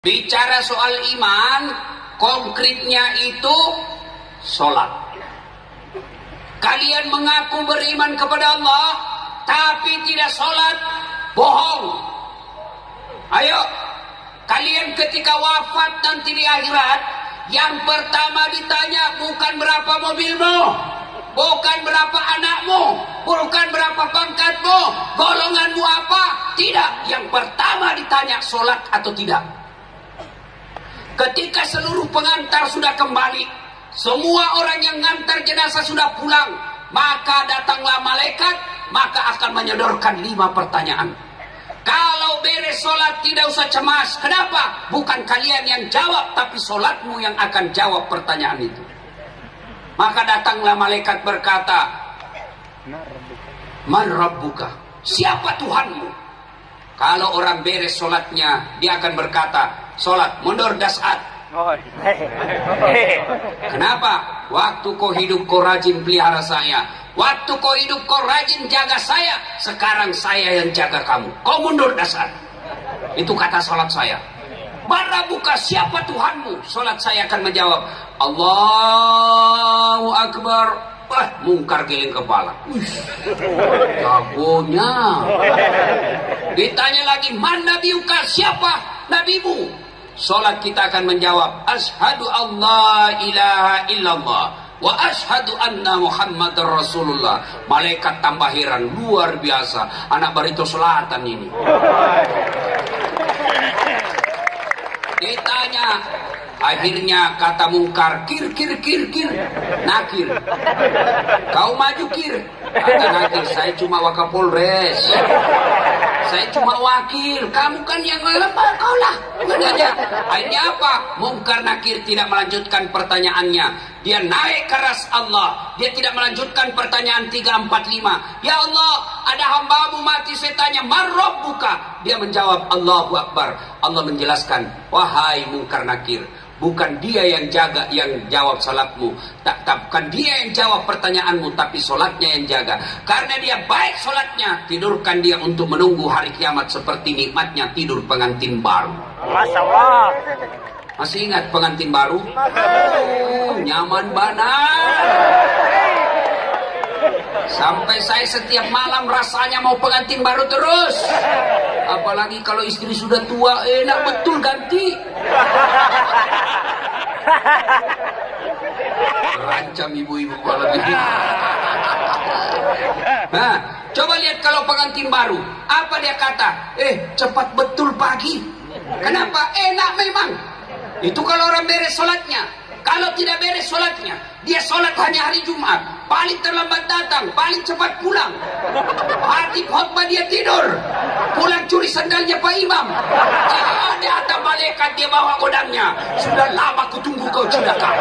Bicara soal iman, konkretnya itu sholat. Kalian mengaku beriman kepada Allah, tapi tidak sholat, bohong. Ayo, kalian ketika wafat nanti di akhirat, yang pertama ditanya bukan berapa mobilmu, bukan berapa anakmu, bukan berapa pangkatmu, golonganmu apa, tidak. Yang pertama ditanya sholat atau tidak. Ketika seluruh pengantar sudah kembali, semua orang yang ngantar jenazah sudah pulang, maka datanglah malaikat, maka akan menyodorkan lima pertanyaan. Kalau beres sholat tidak usah cemas. Kenapa? Bukan kalian yang jawab, tapi sholatmu yang akan jawab pertanyaan itu. Maka datanglah malaikat berkata, Man Rabbuka? Siapa Tuhanmu? Kalau orang beres sholatnya, dia akan berkata, sholat mundur dasat oh, kenapa? Waktu kau hidup kau rajin pelihara saya. Waktu kau hidup kau rajin jaga saya. Sekarang saya yang jaga kamu. Kau mundur dasar itu kata sholat saya. Mana buka siapa Tuhanmu? Sholat saya akan menjawab Allahu Akbar. Wah, mungkar giling kepala. Jagonya. Ditanya lagi, mana biuka siapa nabimu? Salat kita akan menjawab Ashadu Allah ilaha illallah Wa ashadu anna Muhammad Rasulullah. Malaikat tambah heran Luar biasa. Anak Barito Selatan ini. Ditanya Akhirnya kata mungkar Kir kir kir kir. Nakir. Kau maju kir. Kata nakir Saya cuma wakapolres saya cuma wakil. Kamu kan yang lemah kau lah. Aja akhirnya apa? Mungkar nakir tidak melanjutkan pertanyaannya. Dia naik keras Allah. Dia tidak melanjutkan pertanyaan 345 ya Allah ada hambamu mati. Saya tanya marrob buka? Dia menjawab Allahu Akbar Allah menjelaskan wahai mungkar nakir bukan dia yang jaga yang jawab salatmu. Tak, tak bukan dia yang jawab pertanyaanmu tapi solatnya yang jaga. Karena dia baik solatnya tidurkan dia untuk menunggu hari kiamat seperti nikmatnya tidur pengantin baru. Masya Allah masih ingat pengantin baru? Oh, nyaman banget Sampai saya setiap malam rasanya mau pengantin baru terus. Apalagi kalau istri sudah tua, enak betul ganti. Rancam ibu-ibu kalau gitu. Nah, coba lihat kalau pengantin baru. Apa dia kata? Eh, cepat betul pagi. Kenapa? Enak memang. Itu kalau orang beres sholatnya. Kalau tidak beres sholatnya, dia sholat hanya hari Jumat, paling terlambat datang, paling cepat pulang. Hati khotbah dia tidur, pulang curi sandalnya Pak Imam. Ada ada malaikat dia bawa godangnya. Sudah lama kutunggu kau celaka.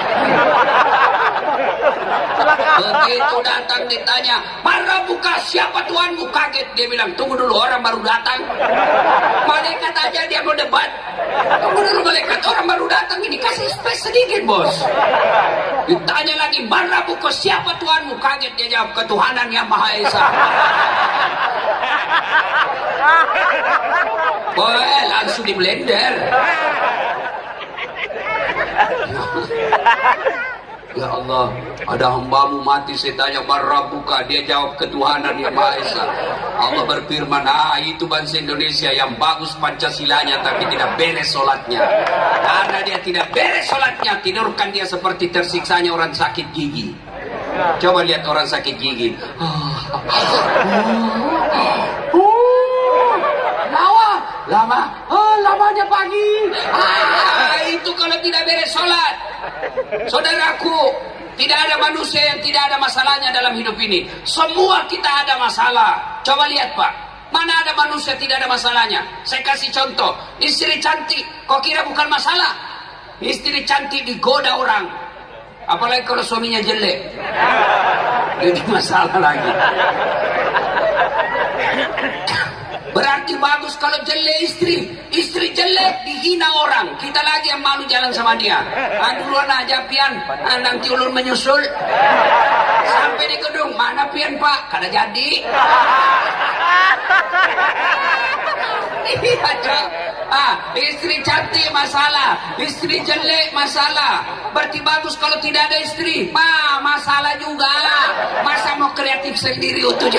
Begitu datang ditanya, mana buka siapa tuanmu? Kaget dia bilang, tunggu dulu orang baru datang. Malaikat aja dia mau debat. Tunggu dulu malaikat orang baru datang ini kasih space sedikit bos. Ditanya Tanya lagi, mana buku siapa Tuhanmu? Kaget dia jawab, ketuhanan yang Maha Esa. Boleh, langsung di blender. Ya Allah, ada hambamu mati saya tanya buka dia jawab ketuhanan yang Maha Esa. Allah berfirman, ah itu bangsa Indonesia yang bagus Pancasilanya tapi tidak beres sholatnya. Karena dia tidak beres sholatnya, tidurkan dia seperti tersiksanya orang sakit gigi. Coba lihat orang sakit gigi. Lama, lama, oh, lamanya pagi. Ah, itu kalau tidak beres sholat. Saudaraku, tidak ada manusia yang tidak ada masalahnya dalam hidup ini. Semua kita ada masalah. Coba lihat Pak, mana ada manusia tidak ada masalahnya? Saya kasih contoh, istri cantik, kok kira bukan masalah? Istri cantik digoda orang, apalagi kalau suaminya jelek. Jadi masalah lagi. Berarti bagus kalau jelek istri. Istri jelek dihina orang. Kita lagi yang malu jalan sama dia. Ah, duluan aja pian. Nanti ulun menyusul. Sampai di gedung. Mana pian pak? Kada jadi. iya ah istri cantik masalah istri jelek masalah berarti bagus kalau tidak ada istri ma masalah juga masa mau kreatif sendiri untuk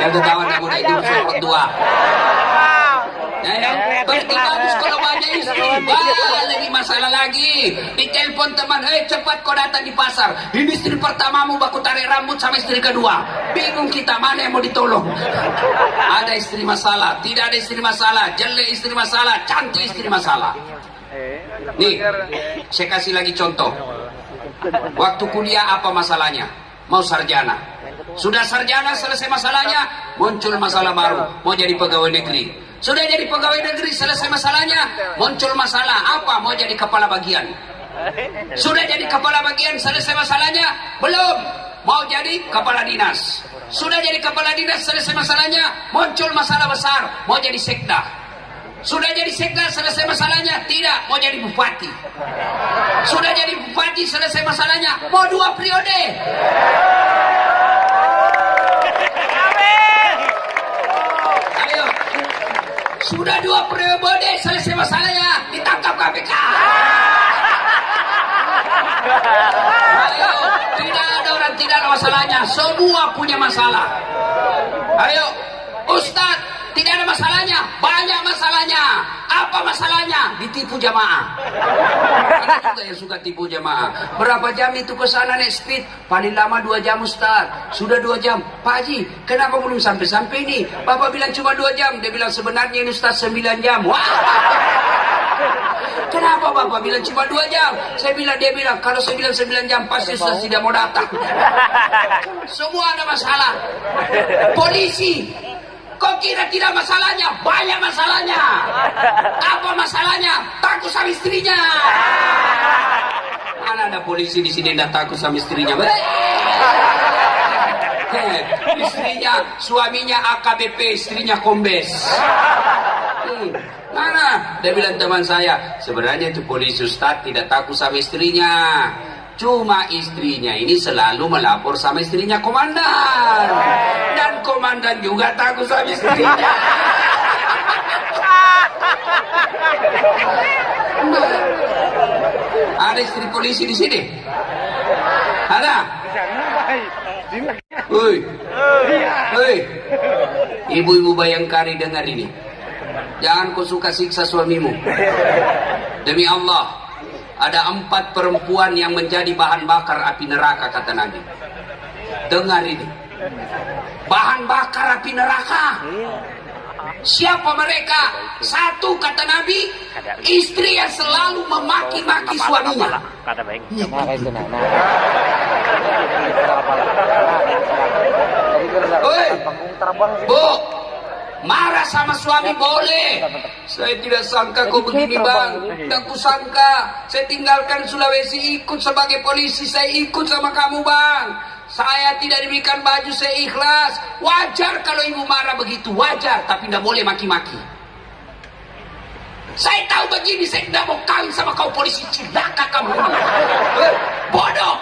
yang ketawa kamu itu surat dua Ya, ya. Berarti bagus kalau banyak istri. Wah, lagi masalah lagi. Ditelepon teman, eh cepat kau datang di pasar. Ini istri pertamamu baku tarik rambut sama istri kedua. Bingung kita mana yang mau ditolong. Ada istri masalah, tidak ada istri masalah, jelek istri masalah, cantik istri masalah. Nih, saya kasih lagi contoh. Waktu kuliah apa masalahnya? Mau sarjana. Sudah sarjana selesai masalahnya, muncul masalah baru, mau jadi pegawai negeri. Sudah jadi pegawai negeri selesai masalahnya, muncul masalah apa? Mau jadi kepala bagian. Sudah jadi kepala bagian selesai masalahnya? Belum. Mau jadi kepala dinas. Sudah jadi kepala dinas selesai masalahnya, muncul masalah besar, mau jadi sekda. Sudah jadi sekda selesai masalahnya? Tidak, mau jadi bupati. Sudah jadi bupati selesai masalahnya, mau dua periode. Ayo. Sudah dua periode selesai masalahnya, ditangkap KPK. Ayo, tidak ada orang tidak ada masalahnya, semua punya masalah. Ayo, Ustadz, tidak ada masalahnya, banyak masalahnya. Apa masalahnya? Ditipu jamaah. Ada juga yang suka tipu jamaah. Berapa jam itu ke sana naik speed? Paling lama dua jam Ustaz. Sudah dua jam. Pak Haji, kenapa belum sampai-sampai ini? Bapak bilang cuma dua jam. Dia bilang sebenarnya ini Ustaz sembilan jam. Wah! Kenapa Bapak bilang cuma dua jam? Saya bilang, dia bilang, kalau saya bilang sembilan jam, pasti Ustaz tidak mau datang. Semua ada masalah. Polisi, Kok kira tidak masalahnya? Banyak masalahnya. Apa masalahnya? Takut sama istrinya. Mana ada polisi di sini yang takut sama istrinya? Hei, istrinya, suaminya AKBP, istrinya kombes. Hmm, mana? Dia bilang teman saya, sebenarnya itu polisi Ustaz tidak takut sama istrinya. Cuma istrinya ini selalu melapor sama istrinya komandan. Dan komandan juga takut sama istrinya. Ada istri polisi di sini? Ada? Ibu-ibu bayangkari dengar ini. Jangan kau suka siksa suamimu. Demi Allah, ada empat perempuan yang menjadi bahan bakar api neraka kata Nabi. Dengar ini. Bahan bakar api neraka. Siapa mereka? Satu kata Nabi, istri yang selalu memaki-maki suaminya. Kata baik. Oi, Bu, marah sama suami boleh. Saya tidak sangka kau begini bang. Tak kusangka. Saya tinggalkan Sulawesi ikut sebagai polisi. Saya ikut sama kamu bang. Saya tidak diberikan baju, saya ikhlas. Wajar kalau ibu marah begitu, wajar. Tapi tidak boleh maki-maki. Saya tahu begini, saya tidak mau kawin sama kau polisi cilaka kamu. Bodoh.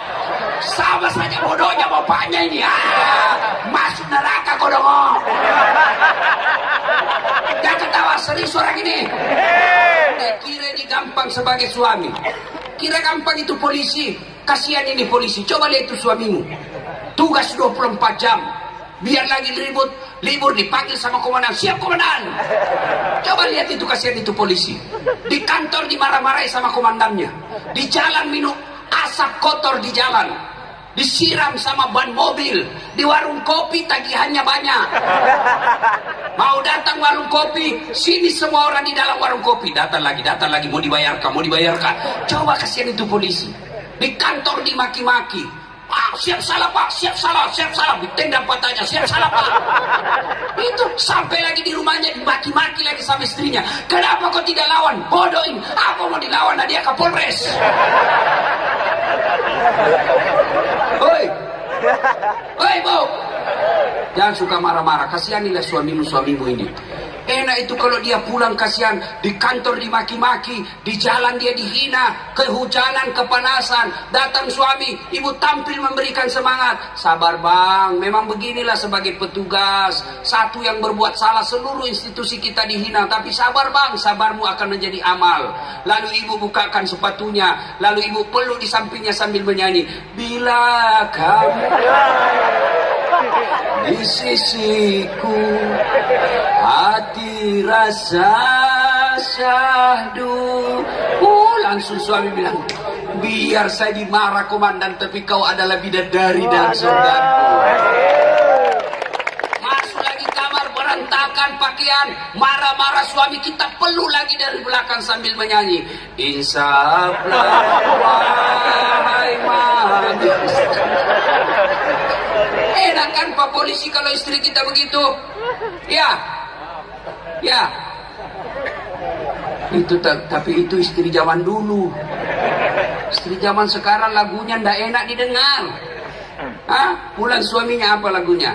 Sama saja bodohnya bapaknya ini. Ah, masuk neraka kau dong. Jangan ketawa serius orang ini. Dia kira ini gampang sebagai suami. Kira gampang itu polisi. Kasihan ini polisi. Coba lihat itu suamimu. Tugas 24 jam. Biar lagi ribut, libur dipanggil sama komandan. Siap komandan. Coba lihat itu kasihan itu polisi. Di kantor dimarah-marahi sama komandannya. Di jalan minum asap kotor di jalan. Disiram sama ban mobil. Di warung kopi tagihannya banyak. Mau datang warung kopi, sini semua orang di dalam warung kopi. Datang lagi, datang lagi, mau dibayarkan, mau dibayarkan. Coba kasihan itu polisi. Di kantor dimaki-maki. Ah, siap salah pak, siap salah, siap salah. Ditendang patahnya, siap salah pak. Itu sampai lagi di rumahnya dimaki-maki lagi sama istrinya. Kenapa kau tidak lawan? Bodohin. Apa mau dilawan? Nah, dia Kapolres. Oi. Oi, Bu. Jangan suka marah-marah. Kasihanilah suamimu-suamimu ini. Enak itu kalau dia pulang kasihan di kantor dimaki-maki, di jalan dia dihina, kehujanan, kepanasan. Datang suami, ibu tampil memberikan semangat. Sabar bang, memang beginilah sebagai petugas. Satu yang berbuat salah seluruh institusi kita dihina. Tapi sabar bang, sabarmu akan menjadi amal. Lalu ibu bukakan sepatunya, lalu ibu peluk di sampingnya sambil menyanyi. Bila kamu di sisiku hati rasa syahdu. Oh langsung suami bilang biar saya dimarah komandan tapi kau adalah bidadari dan surgaku. Masuk lagi kamar berantakan pakaian. Marah-marah suami kita peluk lagi dari belakang sambil menyanyi. Insaflah wahai manis Enak kan Pak Polisi kalau istri kita begitu? Ya. Ya. Itu tapi itu istri zaman dulu. Istri zaman sekarang lagunya ndak enak didengar. Hah? Pulang suaminya apa lagunya?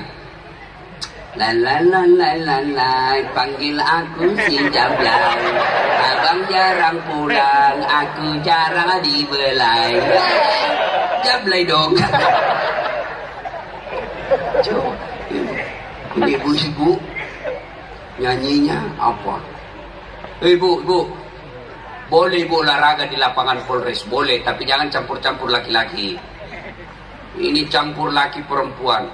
La la la la la la panggil aku si Jablay Abang jarang pulang aku jarang dibelai Jablay dong ini ibu-ibu nyanyinya apa? Ibu, ibu, boleh ibu olahraga di lapangan Polres, boleh, tapi jangan campur-campur laki-laki. Ini campur laki perempuan.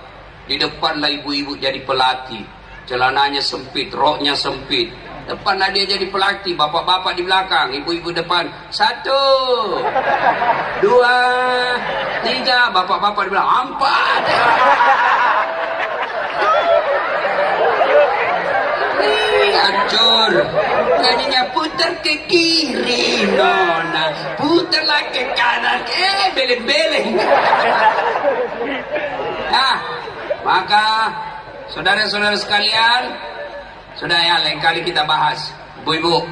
Di depan lah ibu-ibu jadi pelatih. Celananya sempit, roknya sempit. Depan lah dia jadi pelatih, bapak-bapak di belakang, ibu-ibu depan. Satu, dua, tiga, bapak-bapak di belakang. Empat. hancur nyanyinya putar ke kiri nona putarlah ke kanan eh beleng-beleng nah maka saudara-saudara sekalian sudah ya lain kali kita bahas ibu-ibu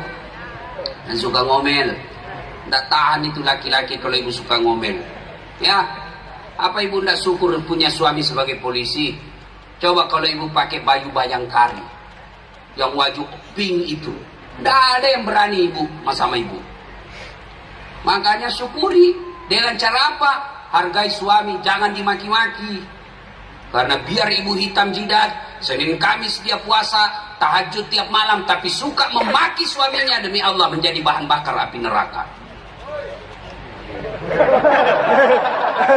yang suka ngomel tidak tahan itu laki-laki kalau ibu suka ngomel ya apa ibu tidak syukur punya suami sebagai polisi coba kalau ibu pakai baju bayangkari yang wajib pink itu. Tidak ada yang berani ibu sama ibu. Makanya syukuri dengan cara apa? Hargai suami, jangan dimaki-maki. Karena biar ibu hitam jidat, Senin Kamis dia puasa, tahajud tiap malam, tapi suka memaki suaminya demi Allah menjadi bahan bakar api neraka.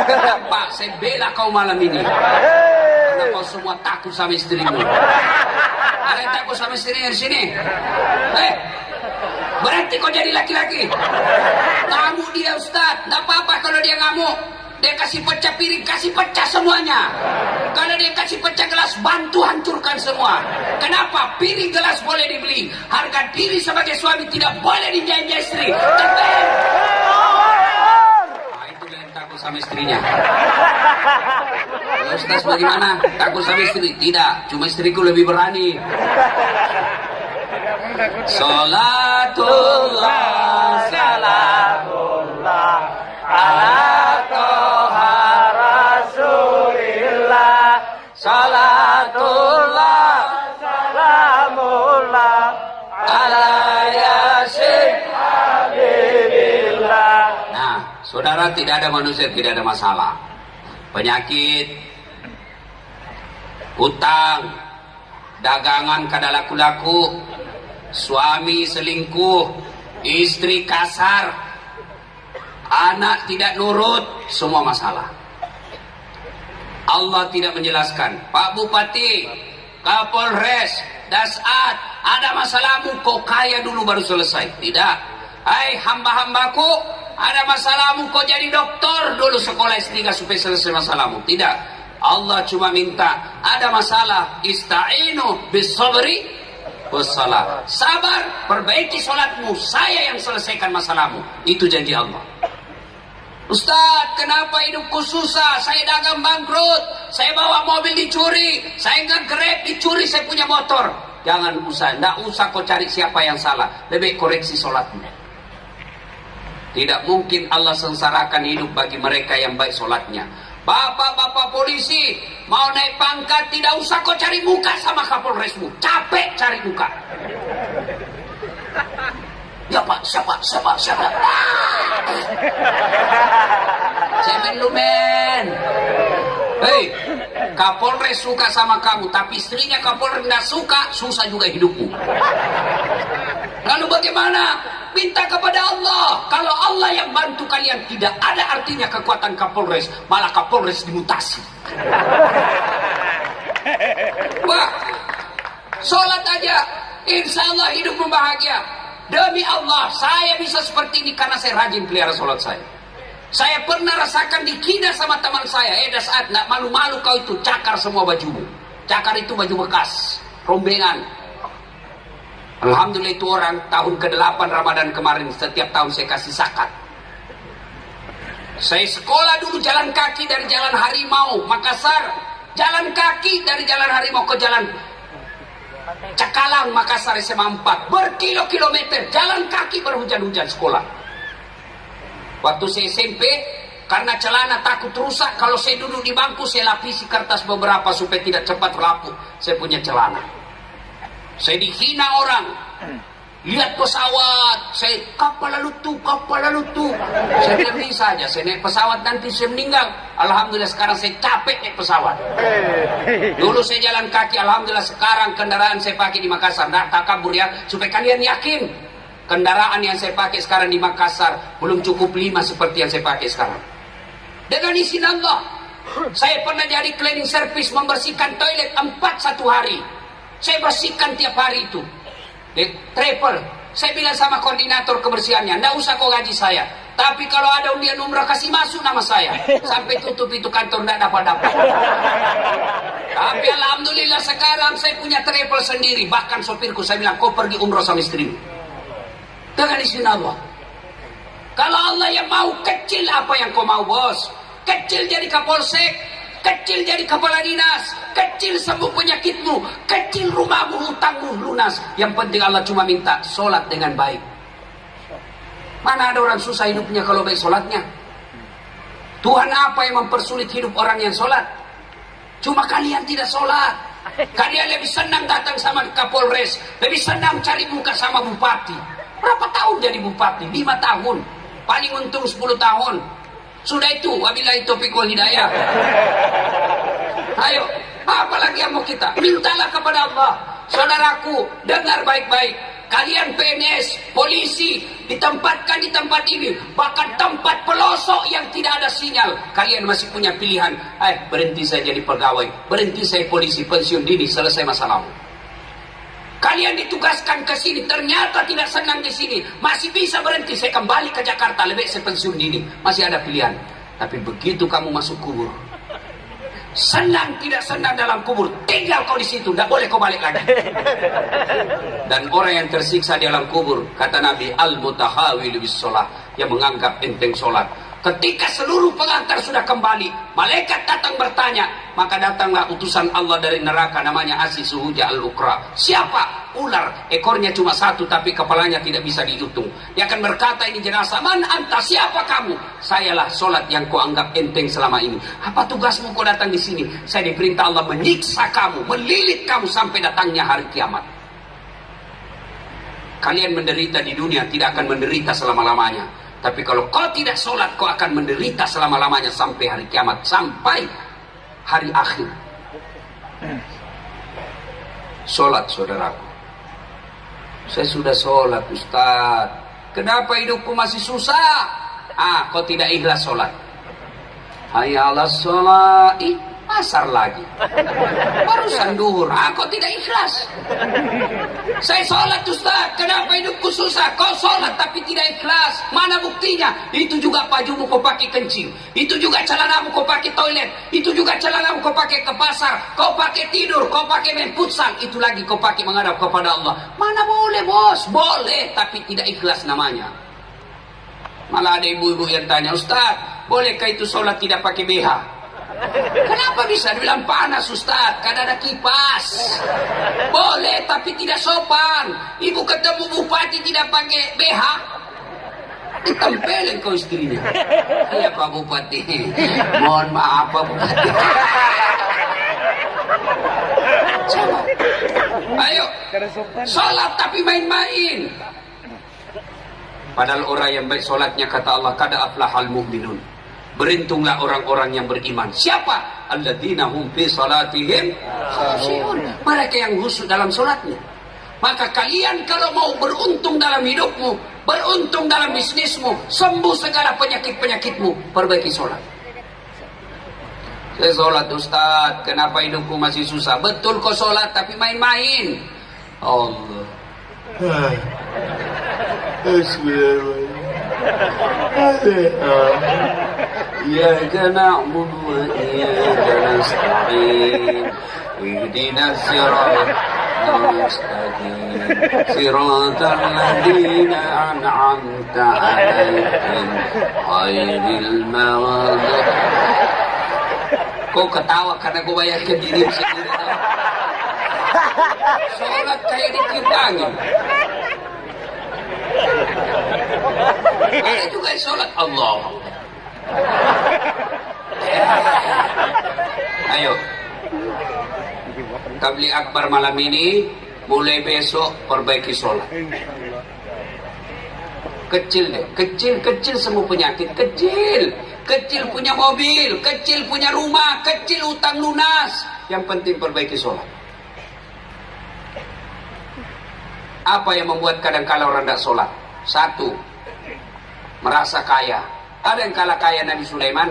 Kenapa saya bela kau malam ini? Karena kau semua takut sama istrimu. Ada yang takut sama istrinya di sini? Eh, berarti kau jadi laki-laki. Kamu dia Ustaz, tidak apa-apa kalau dia ngamuk. Dia kasih pecah piring, kasih pecah semuanya. Kalau dia kasih pecah gelas, bantu hancurkan semua. Kenapa? Piring gelas boleh dibeli. Harga diri sebagai suami tidak boleh dijanji istri. Terbang! Nah, itu yang takut sama istrinya. Ustaz bagaimana? Takut sama istri? Tidak, cuma istriku lebih berani. Salatullah Salatullah Nah, saudara tidak ada manusia tidak ada masalah. Penyakit, hutang, dagangan kada laku-laku, suami selingkuh, istri kasar, anak tidak nurut, semua masalah. Allah tidak menjelaskan, Pak Bupati, Kapolres, Dasat, ada masalahmu, kau kaya dulu baru selesai. Tidak. Hai hamba-hambaku, ada masalahmu kau jadi dokter dulu sekolah S3 supaya selesai masalahmu. Tidak. Allah cuma minta ada masalah ista'inu bisabri. Sabar, perbaiki sholatmu. Saya yang selesaikan masalahmu. Itu janji Allah. Ustaz, kenapa hidupku susah? Saya dagang bangkrut. Saya bawa mobil dicuri. Saya nggak grab dicuri. Saya punya motor. Jangan usah. Nggak usah kau cari siapa yang salah. Lebih koreksi sholatmu. Tidak mungkin Allah sengsarakan hidup bagi mereka yang baik sholatnya. Bapak-bapak polisi, mau naik pangkat tidak usah kau cari muka sama Kapolresmu. Capek cari muka. Pak, siapa, siapa, siapa? Cemen lu men. Hei, Kapolres suka sama kamu, tapi istrinya Kapolres tidak suka, susah juga hidupmu. Lalu bagaimana? Minta kepada Allah. Kalau Allah yang bantu kalian, tidak ada artinya kekuatan Kapolres. Malah Kapolres dimutasi. Wah, sholat aja. Insya Allah hidup bahagia. Demi Allah, saya bisa seperti ini karena saya rajin pelihara sholat saya. Saya pernah rasakan dikina sama teman saya. Eh, saat nak malu-malu kau itu cakar semua bajumu. Cakar itu baju bekas, rombengan. Alhamdulillah itu orang tahun ke-8 Ramadan kemarin setiap tahun saya kasih zakat. Saya sekolah dulu jalan kaki dari jalan Harimau Makassar, jalan kaki dari jalan Harimau ke jalan Cakalang Makassar SMA 4 berkilo-kilometer jalan kaki berhujan-hujan sekolah. Waktu saya SMP, karena celana takut rusak, kalau saya duduk di bangku, saya lapisi kertas beberapa supaya tidak cepat rapuh. Saya punya celana. Saya dihina orang. Lihat pesawat, saya kapal lalu tuh, kapal lalu tuh. Saya ini saja, saya naik pesawat nanti saya meninggal. Alhamdulillah sekarang saya capek naik pesawat. Dulu saya jalan kaki, Alhamdulillah sekarang kendaraan saya pakai di Makassar. Tak kabur ya, supaya kalian yakin kendaraan yang saya pakai sekarang di Makassar belum cukup lima seperti yang saya pakai sekarang. Dengan izin Allah, saya pernah jadi cleaning service membersihkan toilet empat satu hari. Saya bersihkan tiap hari itu. Travel. Saya bilang sama koordinator kebersihannya, nggak usah kau gaji saya. Tapi kalau ada undian umrah kasih masuk nama saya. Sampai tutup itu kantor nggak dapat-dapat. Tapi alhamdulillah sekarang saya punya travel sendiri. Bahkan sopirku saya bilang kau pergi umrah sama istrimu dengan izin Allah. Kalau Allah yang mau kecil apa yang kau mau bos? Kecil jadi kapolsek, kecil jadi kepala dinas, kecil sembuh penyakitmu, kecil rumahmu, hutangmu lunas. Yang penting Allah cuma minta sholat dengan baik. Mana ada orang susah hidupnya kalau baik sholatnya? Tuhan apa yang mempersulit hidup orang yang sholat? Cuma kalian tidak sholat. Kalian lebih senang datang sama Kapolres, lebih senang cari muka sama bupati. Berapa tahun jadi bupati? Lima tahun. Paling untung 10 tahun. Sudah itu, wabillahi taufiq wal hidayah. Ayo, apa lagi yang mau kita? Mintalah kepada Allah. Saudaraku, dengar baik-baik. Kalian PNS, polisi, ditempatkan di tempat ini. Bahkan tempat pelosok yang tidak ada sinyal. Kalian masih punya pilihan. Eh, berhenti saya jadi pegawai. Berhenti saya polisi, pensiun dini, selesai masalahmu. Kalian ditugaskan ke sini, ternyata tidak senang di sini. Masih bisa berhenti, saya kembali ke Jakarta, lebih saya pensiun dini. Masih ada pilihan. Tapi begitu kamu masuk kubur, senang tidak senang dalam kubur, tinggal kau di situ, tidak boleh kau balik lagi. Dan orang yang tersiksa di dalam kubur, kata Nabi, al-mutahawil bis yang menganggap enteng sholat Ketika seluruh pengantar sudah kembali, malaikat datang bertanya, maka datanglah utusan Allah dari neraka namanya Aziz Suhuja Al-Ukra. Siapa? Ular. Ekornya cuma satu tapi kepalanya tidak bisa dihitung. Dia akan berkata ini jenazah, "Man anta? Siapa kamu?" "Sayalah solat yang kau anggap enteng selama ini." "Apa tugasmu kau datang di sini?" "Saya diperintah Allah menyiksa kamu, melilit kamu sampai datangnya hari kiamat." Kalian menderita di dunia tidak akan menderita selama-lamanya tapi kalau kau tidak sholat, kau akan menderita selama-lamanya sampai hari kiamat. Sampai hari akhir. Sholat, saudaraku. Saya sudah sholat, Ustaz. Kenapa hidupku masih susah? Ah, kau tidak ikhlas sholat. Hayya sholat pasar lagi. Barusan duhur. Aku tidak ikhlas? Saya sholat Ustaz. Kenapa hidupku susah? Kau sholat tapi tidak ikhlas. Mana buktinya? Itu juga bajumu kau pakai kencing. Itu juga celanamu kau pakai toilet. Itu juga celanamu kau pakai ke pasar. Kau pakai tidur kau pakai main futsal. Itu lagi kau pakai menghadap kepada Allah. Mana boleh bos? Boleh tapi tidak ikhlas namanya. Malah ada ibu-ibu yang tanya Ustaz bolehkah itu sholat tidak pakai BH Kenapa bisa dibilang panas Ustaz? Kan ada kipas. Boleh tapi tidak sopan. Ibu ketemu bupati tidak pakai BH. Ditempelin kau istrinya. Iya Pak Bupati. Mohon maaf Pak Bupati. Ayo, sholat tapi main-main. Padahal orang yang baik sholatnya kata Allah kada aflahal mu'minun. Beruntunglah orang-orang yang beriman. Siapa? Alladzina hum fi salatihim Mereka yang khusyuk dalam sholatnya. Maka kalian kalau mau beruntung dalam hidupmu, beruntung dalam bisnismu, sembuh segala penyakit-penyakitmu, perbaiki sholat. Saya sholat Ustaz, kenapa hidupku masih susah? Betul kok sholat, tapi main-main. Allah. إياك نعبد وإياك نستعين اهدنا الصراط المستقيم صراط الذين أنعمت عليهم غير المغضوب Kok ketawa karena gue bayar ke diri sendiri. Sholat kayak ditiupangin. Ada juga sholat Allah. Ayo. Tabli akbar malam ini mulai besok perbaiki sholat. Kecil deh, kecil-kecil semua penyakit, kecil. Kecil punya mobil, kecil punya rumah, kecil utang lunas. Yang penting perbaiki sholat. Apa yang membuat kadang-kala orang tidak sholat? Satu, merasa kaya. Ada yang kalah kaya Nabi Sulaiman?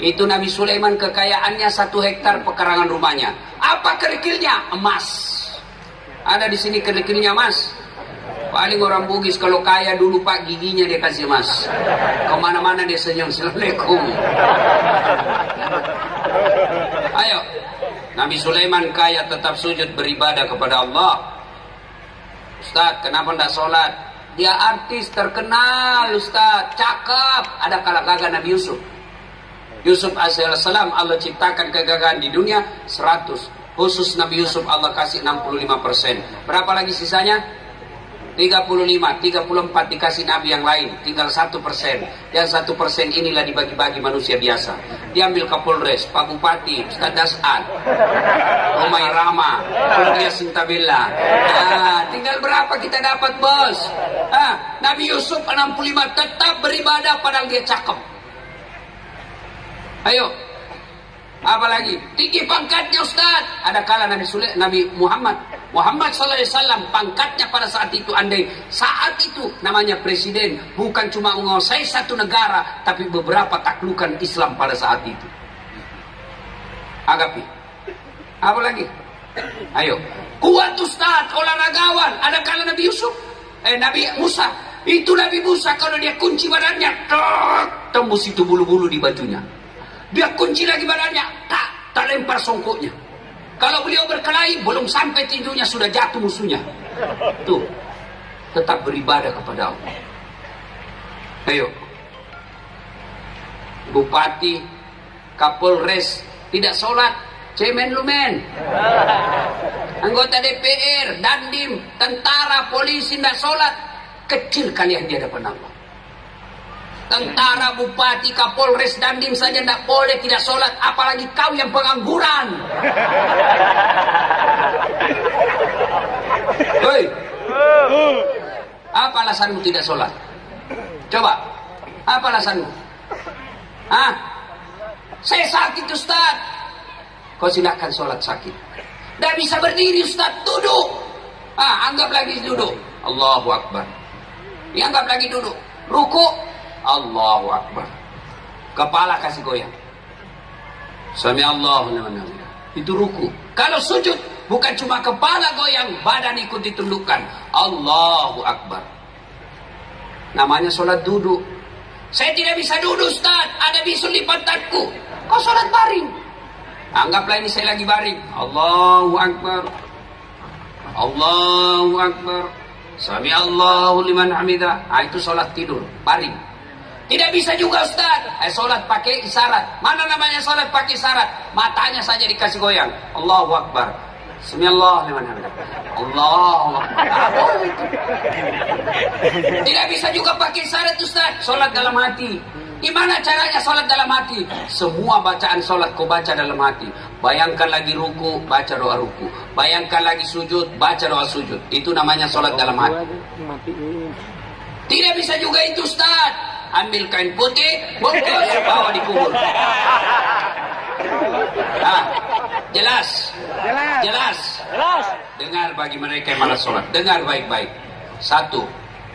Itu Nabi Sulaiman kekayaannya satu hektar pekarangan rumahnya. Apa kerikilnya? Emas. Ada di sini kerikilnya emas? Paling orang Bugis kalau kaya dulu pak giginya dia kasih emas. Ke mana-mana dia senyum. Assalamualaikum. Ayo. Nabi Sulaiman kaya tetap sujud beribadah kepada Allah. Ustaz, kenapa tidak sholat? Dia artis terkenal, Ustaz. Cakep. Ada kalah Nabi Yusuf. Yusuf alaihissalam Allah ciptakan kegagahan di dunia 100. Khusus Nabi Yusuf Allah kasih 65%. Berapa lagi sisanya? 35, 34 dikasih nabi yang lain, tinggal satu persen. Yang satu persen inilah dibagi-bagi manusia biasa. Diambil Kapolres, Pak Bupati, Ustaz Das'ad, Omai Rama, Claudia Sintabella. Nah, tinggal berapa kita dapat bos? Ah, Nabi Yusuf 65 tetap beribadah padahal dia cakep. Ayo, apa lagi? Tinggi pangkatnya Ustaz. Ada kala Nabi Sule, Nabi Muhammad Muhammad sallallahu alaihi wasallam pangkatnya pada saat itu andai saat itu namanya presiden bukan cuma menguasai satu negara tapi beberapa taklukan Islam pada saat itu. Agapi. Apa lagi? Ayo. Kuat Ustaz, olahragawan. Ada kala Nabi Yusuf, eh Nabi Musa. Itu Nabi Musa kalau dia kunci badannya, tembus itu bulu-bulu di bajunya. Dia kunci lagi badannya, tak tak lempar songkoknya. Kalau beliau berkelahi, belum sampai tinjunya sudah jatuh musuhnya. Tuh, tetap beribadah kepada Allah. Ayo. Bupati, Kapolres, tidak sholat, cemen lumen. Anggota DPR, dandim, tentara, polisi, tidak sholat. Kecil kalian di hadapan Allah. Tentara, bupati, kapolres, dandim saja tidak boleh tidak sholat. Apalagi kau yang pengangguran. Hei. Apa alasanmu tidak sholat? Coba. Apa alasanmu? Hah? Saya sakit Ustaz. Kau silakan sholat sakit. Tidak bisa berdiri Ustaz. Duduk. Ah, anggap lagi duduk. Allahu Akbar. Dianggap lagi duduk. Ruku. Allahu Akbar. Kepala kasih goyang. Sami Allah Itu ruku. Kalau sujud bukan cuma kepala goyang, badan ikut ditundukkan. Allahu Akbar. Namanya sholat duduk. Saya tidak bisa duduk Ustaz, ada bisul di pantatku. Kau sholat baring. Anggaplah ini saya lagi baring. Allahu Akbar. Allahu Akbar. Sami Allahu liman hamidah. Ah, itu sholat tidur, baring. Tidak bisa juga Ustaz. Eh, sholat pakai isyarat. Mana namanya sholat pakai isyarat? Matanya saja dikasih goyang. Allahu Akbar. Bismillah Allahu Akbar. Tidak bisa juga pakai isyarat Ustaz. Sholat dalam hati. Gimana caranya sholat dalam hati? Semua bacaan sholat kau baca dalam hati. Bayangkan lagi ruku, baca doa ruku. Bayangkan lagi sujud, baca doa sujud. Itu namanya sholat dalam hati. Tidak bisa juga itu Ustaz. Ambil kain putih, bungkus, bawa di kubur. Ah, jelas. Jelas. Jelas. Jelas. Dengar bagi mereka yang malas sholat. Dengar baik-baik. Satu,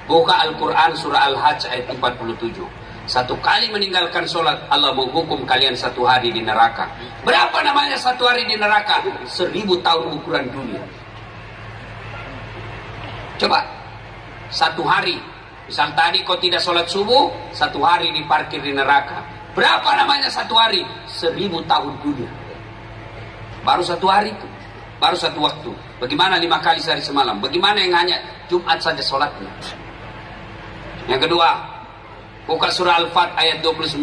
buka Al-Quran surah Al-Hajj ayat 47. Satu kali meninggalkan sholat, Allah menghukum kalian satu hari di neraka. Berapa namanya satu hari di neraka? Seribu tahun ukuran dunia. Coba, satu hari. Misal tadi kau tidak sholat subuh, satu hari diparkir di neraka. Berapa namanya satu hari? Seribu tahun dunia. Baru satu hari itu. Baru satu waktu. Bagaimana lima kali sehari semalam? Bagaimana yang hanya Jumat saja sholatnya? Yang kedua, buka surah Al-Fat ayat 29.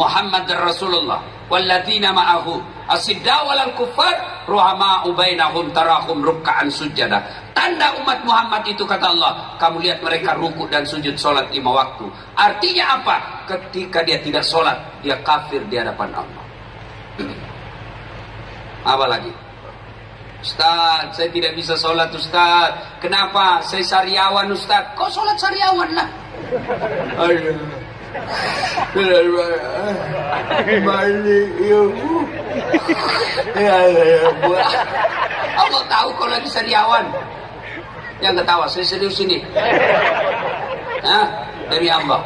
Muhammad Rasulullah walladzina ma'ahu asidda walal kuffar ruhama'u bainahum tarahum ruk'an sujada. Tanda umat Muhammad itu kata Allah, kamu lihat mereka ruku dan sujud sholat lima waktu. Artinya apa? Ketika dia tidak sholat, dia kafir di hadapan Allah. Apa lagi? Ustaz, saya tidak bisa sholat Ustaz. Kenapa? Saya sariawan Ustaz. Kau sholat sariawan lah. Aduh. Ya. Allah tahu kau lagi sariawan. Yang ketawa, saya serius ini. Hah? Demi Allah.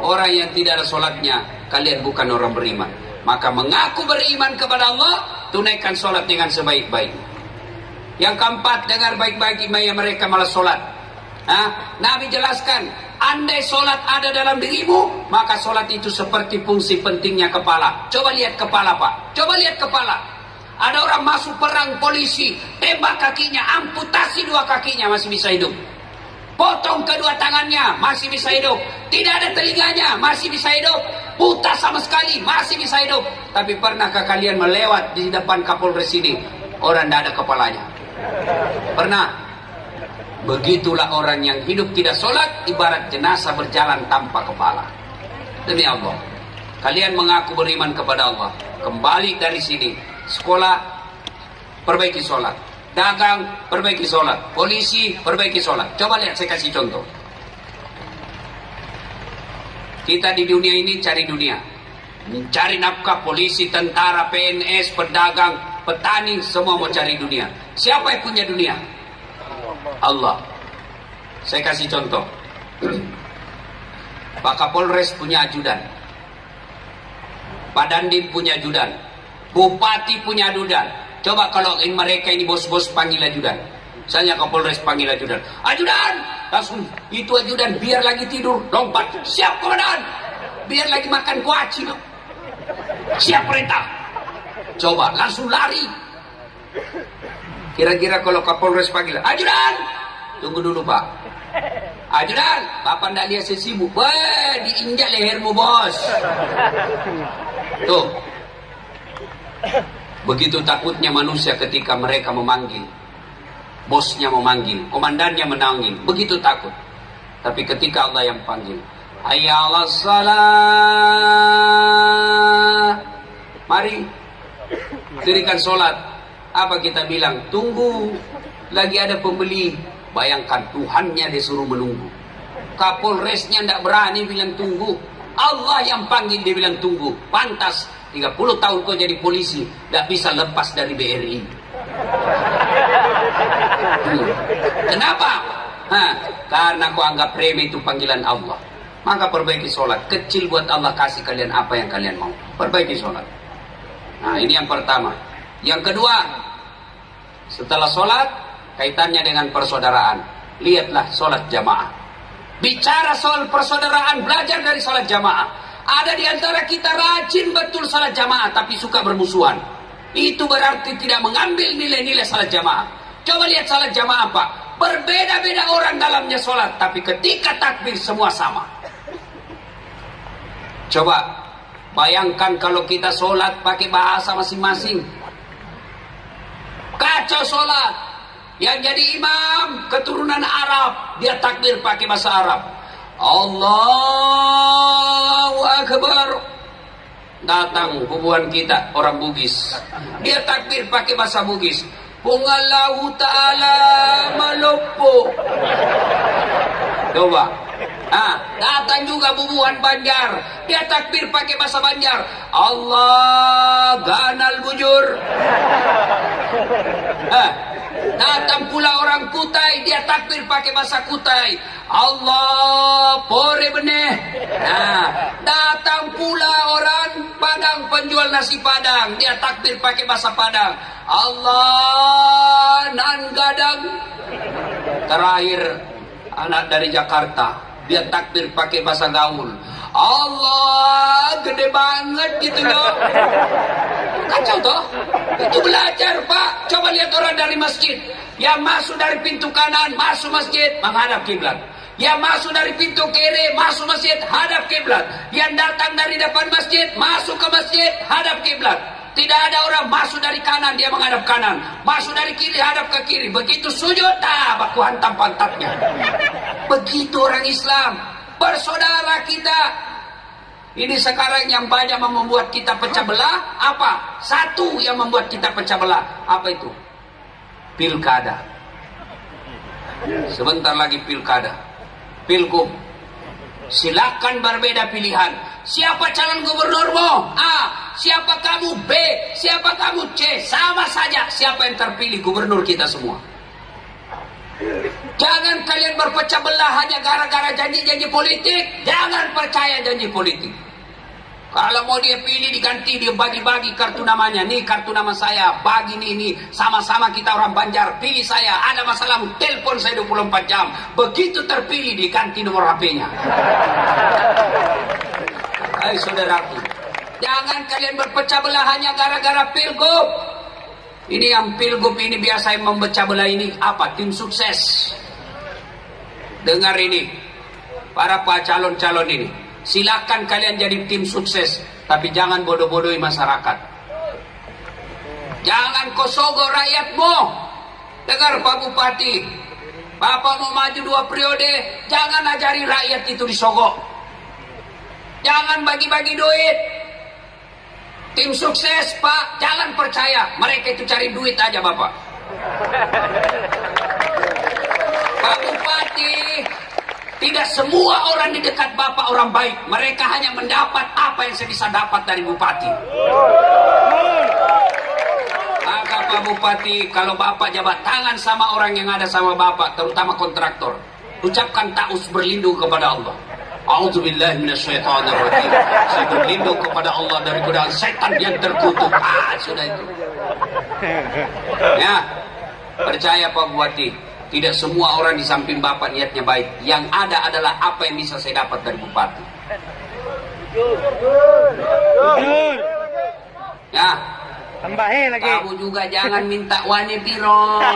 Orang yang tidak ada sholatnya, kalian bukan orang beriman. Maka mengaku beriman kepada Allah, tunaikan sholat dengan sebaik-baiknya. Yang keempat, dengar baik-baik yang mereka malah sholat. Hah? Nabi jelaskan, andai sholat ada dalam dirimu, maka sholat itu seperti fungsi pentingnya kepala. Coba lihat kepala pak, coba lihat kepala. Ada orang masuk perang polisi, tembak kakinya, amputasi dua kakinya masih bisa hidup. Potong kedua tangannya, masih bisa hidup. Tidak ada telinganya, masih bisa hidup. Buta sama sekali, masih bisa hidup. Tapi pernahkah kalian melewat di depan Kapolres ini? Orang tidak ada kepalanya. Pernah? Begitulah orang yang hidup tidak sholat, ibarat jenazah berjalan tanpa kepala. Demi Allah. Kalian mengaku beriman kepada Allah. Kembali dari sini. Sekolah, perbaiki sholat. Dagang, perbaiki sholat. Polisi, perbaiki sholat. Coba lihat, saya kasih contoh. Kita di dunia ini cari dunia. Mencari nafkah polisi, tentara, PNS, pedagang, petani, semua mau cari dunia. Siapa yang punya dunia? Allah. Saya kasih contoh. Pak Kapolres punya ajudan. Pak Dandim punya ajudan. Bupati punya ajudan. Coba kalau mereka ini bos-bos panggil ajudan. Misalnya Kapolres panggil ajudan. Ajudan! Langsung itu ajudan biar lagi tidur. Lompat. Siap komandan. Biar lagi makan kuaci. Siap perintah. Coba langsung lari. Kira-kira kalau Kapolres panggil. Ajudan! Tunggu dulu Pak. Ajudan, Bapak ndak lihat saya sibuk. Wah, diinjak lehermu bos. Tuh. Begitu takutnya manusia ketika mereka memanggil. Bosnya memanggil, komandannya menangin. Begitu takut. Tapi ketika Allah yang panggil. Ayalah salah. Mari. Dirikan sholat. Apa kita bilang? Tunggu. Lagi ada pembeli. Bayangkan Tuhannya disuruh menunggu. Kapolresnya tidak berani bilang tunggu. Allah yang panggil dia bilang tunggu. Pantas 30 tahun kau jadi polisi. Tidak bisa lepas dari BRI. Kenapa? Hah, karena kau anggap remeh itu panggilan Allah. Maka perbaiki sholat. Kecil buat Allah kasih kalian apa yang kalian mau. Perbaiki sholat. Nah ini yang pertama. Yang kedua, setelah sholat, kaitannya dengan persaudaraan. Lihatlah sholat jamaah. Bicara soal persaudaraan, belajar dari sholat jamaah. Ada di antara kita rajin betul sholat jamaah, tapi suka bermusuhan. Itu berarti tidak mengambil nilai-nilai sholat jamaah. Coba lihat sholat jamaah apa? Berbeda-beda orang dalamnya sholat, tapi ketika takbir semua sama. Coba bayangkan kalau kita sholat pakai bahasa masing-masing. Kacau sholat. Yang jadi imam keturunan Arab, dia takbir pakai bahasa Arab. Allahu Akbar. datang hubungan kita orang Bugis dia takbir pakai bahasa Bugis Pungallahu ta'ala malopo coba ah datang juga bubuhan Banjar. Dia takbir pakai bahasa Banjar. Allah ganal bujur. Ah datang pula orang Kutai. Dia takbir pakai bahasa Kutai. Allah pore benih nah datang pula orang Padang penjual nasi Padang. Dia takbir pakai bahasa Padang. Allah nan gadang. Terakhir anak dari Jakarta dia takbir pakai bahasa gaul. Allah gede banget gitu loh kacau toh itu belajar pak. Coba lihat orang dari masjid. Yang masuk dari pintu kanan masuk masjid menghadap kiblat. Yang masuk dari pintu kiri masuk masjid hadap kiblat. Yang datang dari depan masjid masuk ke masjid hadap kiblat tidak ada orang masuk dari kanan dia menghadap kanan. Masuk dari kiri hadap ke kiri. Begitu sujud tak baku hantam pantatnya. Begitu orang Islam. Bersaudara kita. Ini sekarang yang banyak membuat kita pecah belah. Apa? Satu yang membuat kita pecah belah. Apa itu? Pilkada. Sebentar lagi pilkada. Pilgub silakan berbeda pilihan. Siapa calon gubernurmu A. Siapa kamu? B. Siapa kamu? C. Sama saja siapa yang terpilih gubernur kita semua. Jangan kalian berpecah belah hanya gara-gara janji-janji politik. Jangan percaya janji politik. Kalau mau dia pilih diganti dia bagi-bagi kartu namanya. Nih kartu nama saya, bagi nih ini sama-sama kita orang Banjar, pilih saya. Ada masalah telepon saya 24 jam. Begitu terpilih diganti nomor HP-nya. Hai saudaraku, jangan kalian berpecah belah hanya gara-gara pilgub. Ini yang pilgub ini biasa yang memecah belah ini apa? Tim sukses. Dengar ini, para pak calon-calon ini. Silakan kalian jadi tim sukses, tapi jangan bodoh-bodohi masyarakat. Jangan kosogo rakyatmu. Dengar Pak Bupati, Bapak mau maju dua periode, jangan ajari rakyat itu disogok. Jangan bagi-bagi duit, Tim sukses Pak, jangan percaya. Mereka itu cari duit aja Bapak. Pak Bupati, tidak semua orang di dekat Bapak orang baik. Mereka hanya mendapat apa yang saya bisa dapat dari Bupati. Maka Pak Bupati, kalau Bapak jabat tangan sama orang yang ada sama Bapak, terutama kontraktor, ucapkan taus berlindung kepada Allah. Saya berlindung kepada Allah dari godaan setan yang terkutuk. Ah, sudah itu. Ya. Percaya Pak Bupati, tidak semua orang di samping Bapak niatnya baik. Yang ada adalah apa yang bisa saya dapat dari Bupati. Ya. Tambahin lagi. Kamu juga jangan minta wane biro.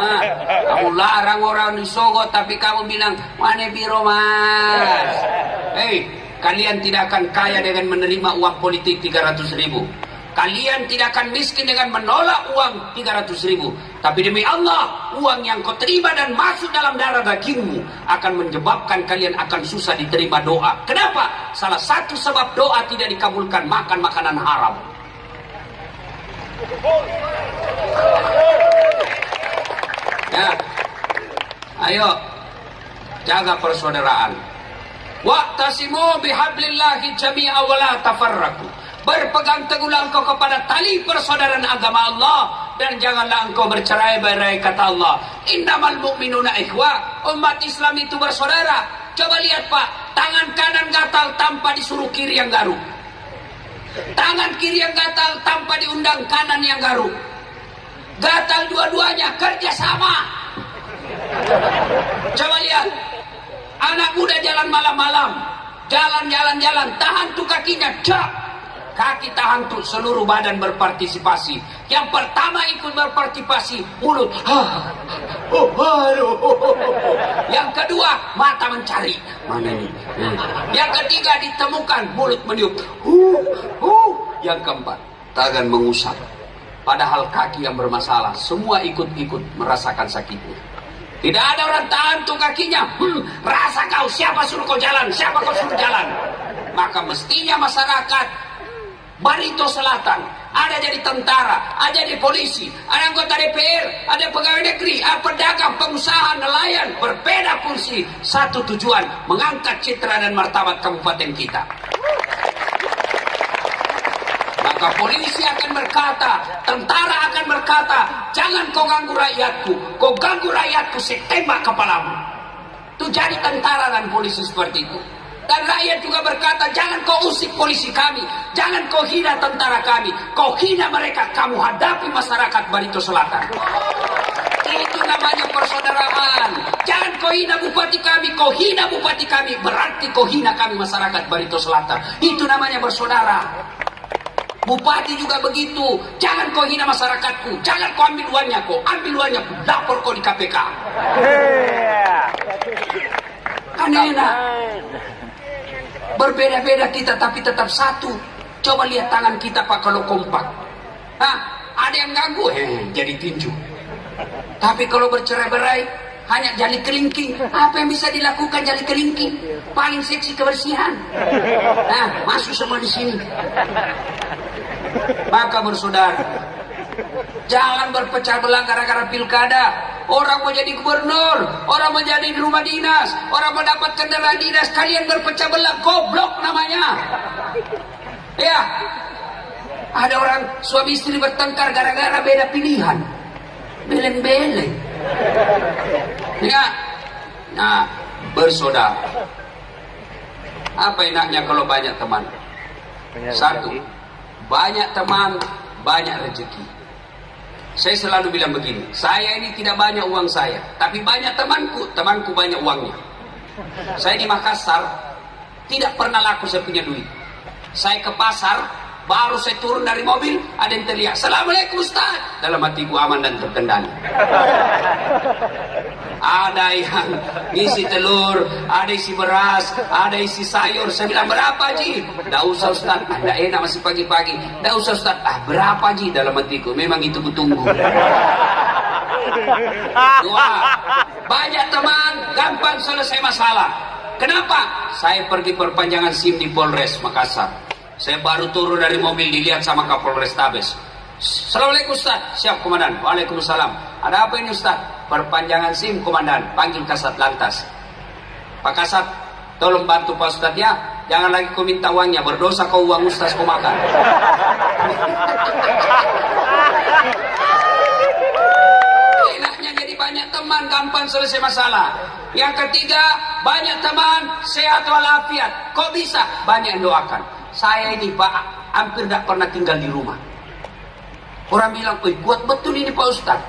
Ah, kamu larang orang di Sogo tapi kamu bilang mana biro mas. Hei, kalian tidak akan kaya dengan menerima uang politik 300 ribu. Kalian tidak akan miskin dengan menolak uang 300 ribu. Tapi demi Allah, uang yang kau terima dan masuk dalam darah dagingmu akan menyebabkan kalian akan susah diterima doa. Kenapa? Salah satu sebab doa tidak dikabulkan makan makanan haram. Ya. Ayo. Jaga persaudaraan. Waqtasimu bihablillahi jami'a wa la tafarraqu. Berpegang teguhlah engkau kepada tali persaudaraan agama Allah dan janganlah engkau bercerai-berai kata Allah. Innamal mu'minuna ikhwa. Umat Islam itu bersaudara. Coba lihat Pak, tangan kanan gatal tanpa disuruh kiri yang garuk. Tangan kiri yang gatal tanpa diundang kanan yang garuk. Gatal dua-duanya kerja sama. Coba lihat. Anak muda jalan malam-malam. Jalan-jalan-jalan. Tahan tuh kakinya. Cak. Kaki tahan tuh seluruh badan berpartisipasi. Yang pertama ikut berpartisipasi. Mulut. Oh, aduh. Yang kedua mata mencari. Mana ini? Yang ketiga ditemukan. Mulut meniup. Huh, huh. Yang keempat. Tangan mengusap. Padahal kaki yang bermasalah. Semua ikut-ikut merasakan sakitnya. Tidak ada orang tahan tuh kakinya. Hmm, rasa kau siapa suruh kau jalan? Siapa kau suruh jalan? maka mestinya masyarakat Barito Selatan ada jadi tentara, ada jadi polisi, ada anggota DPR, ada pegawai negeri, ada pedagang, pengusaha, nelayan, berbeda fungsi, satu tujuan, mengangkat citra dan martabat kabupaten kita. Maka polisi akan berkata, tentara akan berkata, jangan kau ganggu rakyatku, kau ganggu rakyatku, saya tembak kepalamu. Itu jadi tentara dan polisi seperti itu. Dan rakyat juga berkata, jangan kau usik polisi kami, jangan kau hina tentara kami, kau hina mereka, kamu hadapi masyarakat Barito Selatan. Itu namanya persaudaraan. Jangan kau hina bupati kami, kau hina bupati kami, berarti kau hina kami masyarakat Barito Selatan. Itu namanya bersaudara. Bupati juga begitu. Jangan kau hina masyarakatku. Jangan kau ambil uangnya kau. Ambil uangnya. Lapor kau di KPK. Kan enak. Berbeda-beda kita tapi tetap satu. Coba lihat tangan kita pak kalau kompak. Hah? Ada yang ganggu, eh, jadi tinju. Tapi kalau bercerai-berai, hanya jali kelingking. Apa yang bisa dilakukan jali kelingking? Paling seksi kebersihan. Nah, masuk semua di sini. Maka bersaudara, jangan berpecah belah gara-gara pilkada. Orang mau jadi gubernur, orang mau jadi di rumah dinas, orang mau dapat kendaraan dinas, kalian berpecah belah, goblok namanya. Ya, ada orang suami istri bertengkar gara-gara beda pilihan. Beleng-beleng. Ya, nah bersaudara. Apa enaknya kalau banyak teman? Satu, banyak teman, banyak rezeki. Saya selalu bilang begini, saya ini tidak banyak uang saya, tapi banyak temanku, temanku banyak uangnya. Saya di Makassar, tidak pernah laku saya punya duit. Saya ke pasar, baru saya turun dari mobil, ada yang teriak, Assalamualaikum Ustaz. Dalam hatiku aman dan terkendali. Ada yang isi telur, ada isi beras, ada isi sayur. Saya bilang, berapa Ji? Tidak usah Ustaz, Anda enak masih pagi-pagi. Tidak usah Ustaz, ah berapa Ji? Dalam hatiku, memang itu kutunggu. Dua, banyak teman, gampang selesai masalah. Kenapa? Saya pergi perpanjangan SIM di Polres Makassar. Saya baru turun dari mobil dilihat sama Kapolres Tabes. Assalamualaikum Ustaz. Siap Komandan. Waalaikumsalam. Ada apa ini Ustaz? Perpanjangan SIM Komandan. Panggil Kasat Lantas. Pak Kasat, tolong bantu Pak Ustaz ya. Jangan lagi kau minta uangnya. Berdosa kau uang Ustaz kau makan. Enaknya jadi banyak teman, gampang selesai masalah. Yang ketiga, banyak teman, sehat walafiat. Kok bisa? Banyak doakan. Saya ini Pak, hampir tidak pernah tinggal di rumah. Orang bilang, wih kuat betul ini Pak Ustaz.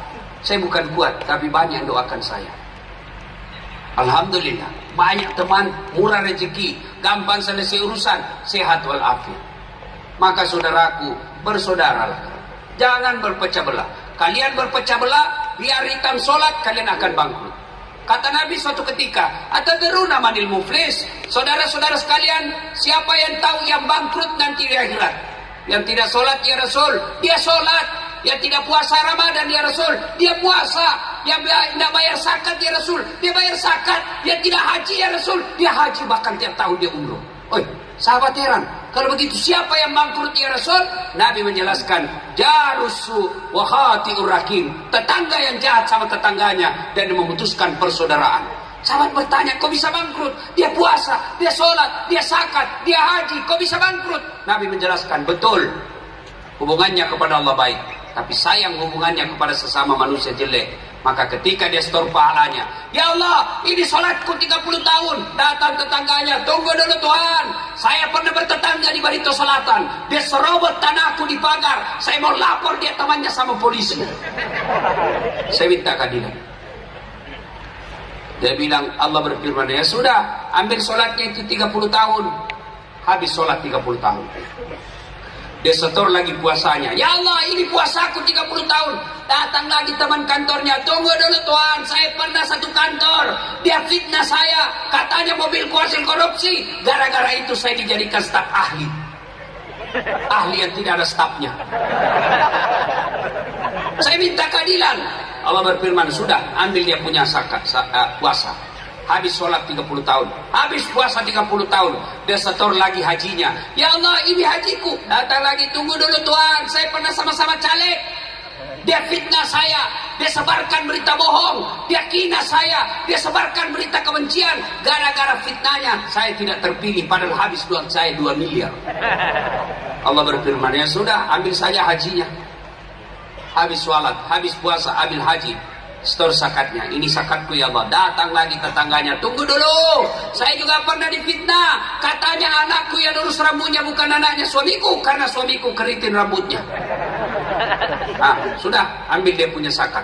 Saya bukan kuat, tapi banyak doakan saya. Alhamdulillah, banyak teman, murah rezeki, gampang selesai urusan, sehat walafiat. Maka saudaraku, bersaudaralah. Jangan berpecah belah. Kalian berpecah belah, biar hitam sholat, kalian akan bangkrut. Kata Nabi suatu ketika, Ataderuna manil muflis. Saudara-saudara sekalian, siapa yang tahu yang bangkrut nanti di akhirat? Yang tidak sholat ya Rasul, dia sholat. Yang tidak puasa Ramadan ya Rasul, dia puasa. Yang tidak bayar zakat ya Rasul, dia bayar zakat. Yang tidak haji ya Rasul, dia haji bahkan tiap tahun dia umroh. Oi, sahabat heran. Kalau begitu siapa yang bangkrut ya Rasul? Nabi menjelaskan, jarusu wahati urakim. Tetangga yang jahat sama tetangganya dan memutuskan persaudaraan. Sahabat bertanya, kok bisa bangkrut? Dia puasa, dia sholat, dia zakat, dia haji, kok bisa bangkrut? Nabi menjelaskan, betul. Hubungannya kepada Allah baik. Tapi sayang hubungannya kepada sesama manusia jelek. Maka ketika dia setor pahalanya. Ya Allah, ini sholatku 30 tahun. Datang tetangganya, tunggu dulu Tuhan. Saya pernah bertetangga di Barito Selatan. Dia serobot tanahku di pagar. Saya mau lapor dia temannya sama polisi. Saya minta keadilan. Dia bilang, Allah berfirman, ya sudah, ambil sholatnya itu 30 tahun. Habis sholat 30 tahun. Dia setor lagi puasanya. Ya Allah, ini puasaku 30 tahun. Datang lagi teman kantornya. Tunggu dulu Tuhan, saya pernah satu kantor. Dia fitnah saya. Katanya mobil hasil korupsi. Gara-gara itu saya dijadikan staf ahli. Ahli yang tidak ada stafnya. Saya minta keadilan. Allah berfirman, sudah ambil dia punya sakat, uh, puasa. habis sholat 30 tahun. Habis puasa 30 tahun. Dia setor lagi hajinya. Ya Allah ini hajiku. Datang lagi tunggu dulu Tuhan. Saya pernah sama-sama caleg. Dia fitnah saya. Dia sebarkan berita bohong. Dia kina saya. Dia sebarkan berita kebencian. Gara-gara fitnahnya saya tidak terpilih. Padahal habis duit saya 2 miliar. Allah berfirman ya sudah ambil saja hajinya habis sholat habis puasa ambil haji Setor sakatnya, ini sakatku ya Allah. Datang lagi tetangganya, tunggu dulu. Saya juga pernah difitnah. Katanya anakku yang lurus rambutnya bukan anaknya suamiku, karena suamiku keritin rambutnya. Nah, sudah ambil dia punya sakat.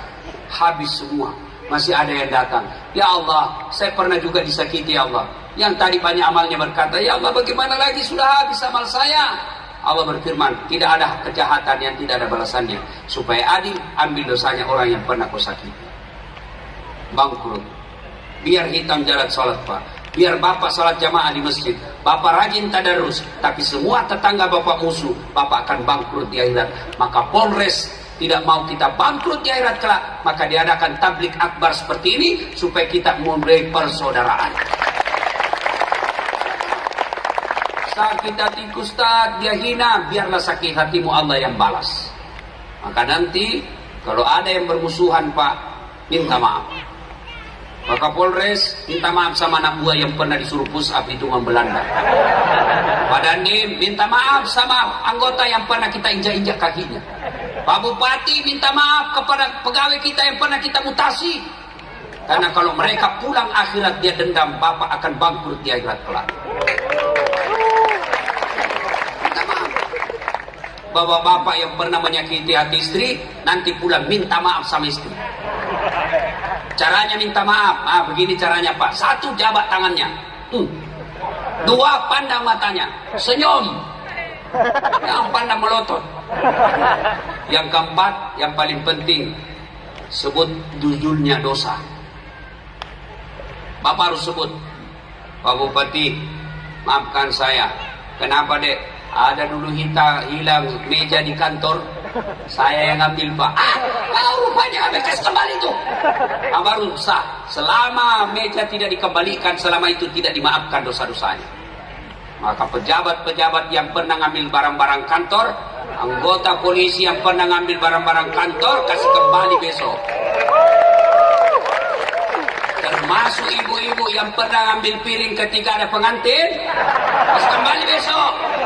Habis semua. Masih ada yang datang. Ya Allah, saya pernah juga disakiti ya Allah. Yang tadi banyak amalnya berkata, Ya Allah bagaimana lagi sudah habis amal saya. Allah berfirman, tidak ada kejahatan yang tidak ada balasannya. Supaya adil, ambil dosanya orang yang pernah kau sakiti bangkrut. Biar hitam jalan sholat pak. Biar bapak sholat jamaah di masjid. Bapak rajin tadarus. Tapi semua tetangga bapak musuh. Bapak akan bangkrut di akhirat. Maka Polres tidak mau kita bangkrut di akhirat kelak. Maka diadakan tablik akbar seperti ini. Supaya kita memberi persaudaraan. Sakit hati Ustaz, dia hina, biarlah sakit hatimu Allah yang balas. Maka nanti kalau ada yang bermusuhan Pak, minta maaf. Maka Polres minta maaf sama anak buah yang pernah disuruh up itu Belanda. Pak Dandim minta maaf sama anggota yang pernah kita injak-injak kakinya. Pak Bupati minta maaf kepada pegawai kita yang pernah kita mutasi. Karena kalau mereka pulang akhirat dia dendam, Bapak akan bangkrut di akhirat kelak. Minta maaf. Bapak-bapak yang pernah menyakiti hati istri, nanti pulang minta maaf sama istri. Caranya minta maaf. Ah, begini caranya Pak. Satu jabat tangannya. Hmm. Dua pandang matanya. Senyum. Yang pandang melotot. Yang keempat, yang paling penting, sebut judulnya dosa. Bapak harus sebut. Pak Bupati, maafkan saya. Kenapa dek? Ada dulu kita hilang meja di kantor, saya yang ambil pak. Ah, kau rupanya bekas kembali tuh. Baru sah. Selama meja tidak dikembalikan, selama itu tidak dimaafkan dosa-dosanya. Maka pejabat-pejabat yang pernah ngambil barang-barang kantor, anggota polisi yang pernah ngambil barang-barang kantor, kasih kembali besok. Termasuk ibu-ibu yang pernah ngambil piring ketika ada pengantin, kasih kembali besok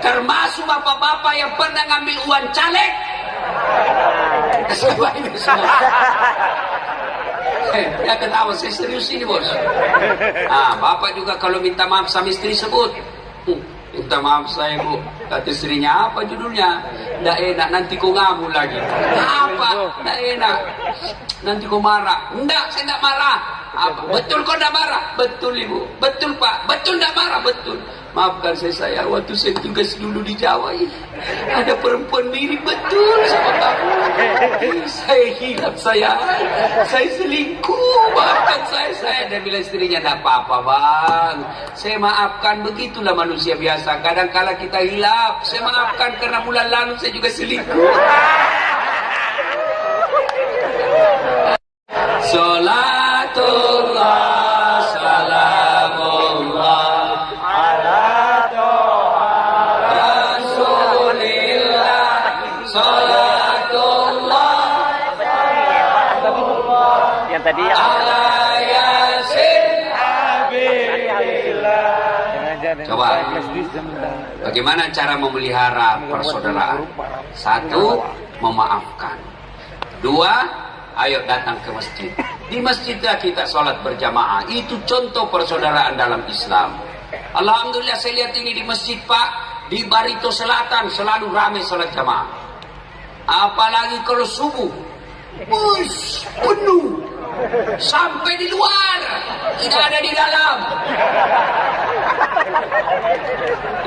termasuk bapak-bapak yang pernah ngambil uang caleg. Ya ketawa saya serius ini bos. Ah bapak juga kalau minta maaf sama istri sebut. Hmm, minta maaf saya bu. Kata istrinya apa judulnya? Tidak enak nanti kau ngamu lagi. Apa? Tidak enak. Nanti kau marah. Enggak saya tidak marah. Apa? Betul kau tidak marah? Betul ibu. Betul pak. Betul tidak marah. Betul Maafkan saya saya waktu saya tugas dulu di Jawa ini ada perempuan mirip betul sama kamu. Saya hilap saya, saya selingkuh. Maafkan saya saya dan bila istrinya tidak apa-apa bang. Saya maafkan begitulah manusia biasa. Kadang kala kita hilap, saya maafkan karena bulan lalu saya juga selingkuh. Bagaimana cara memelihara persaudaraan? Satu Memaafkan. Dua Ayo datang ke masjid. Di masjidnya kita sholat berjamaah. Itu contoh persaudaraan dalam Islam. Alhamdulillah saya lihat ini di masjid Pak. Di Barito Selatan selalu ramai sholat jamaah. Apalagi kalau subuh. Bus penuh. Sampai di luar. Tidak ada di dalam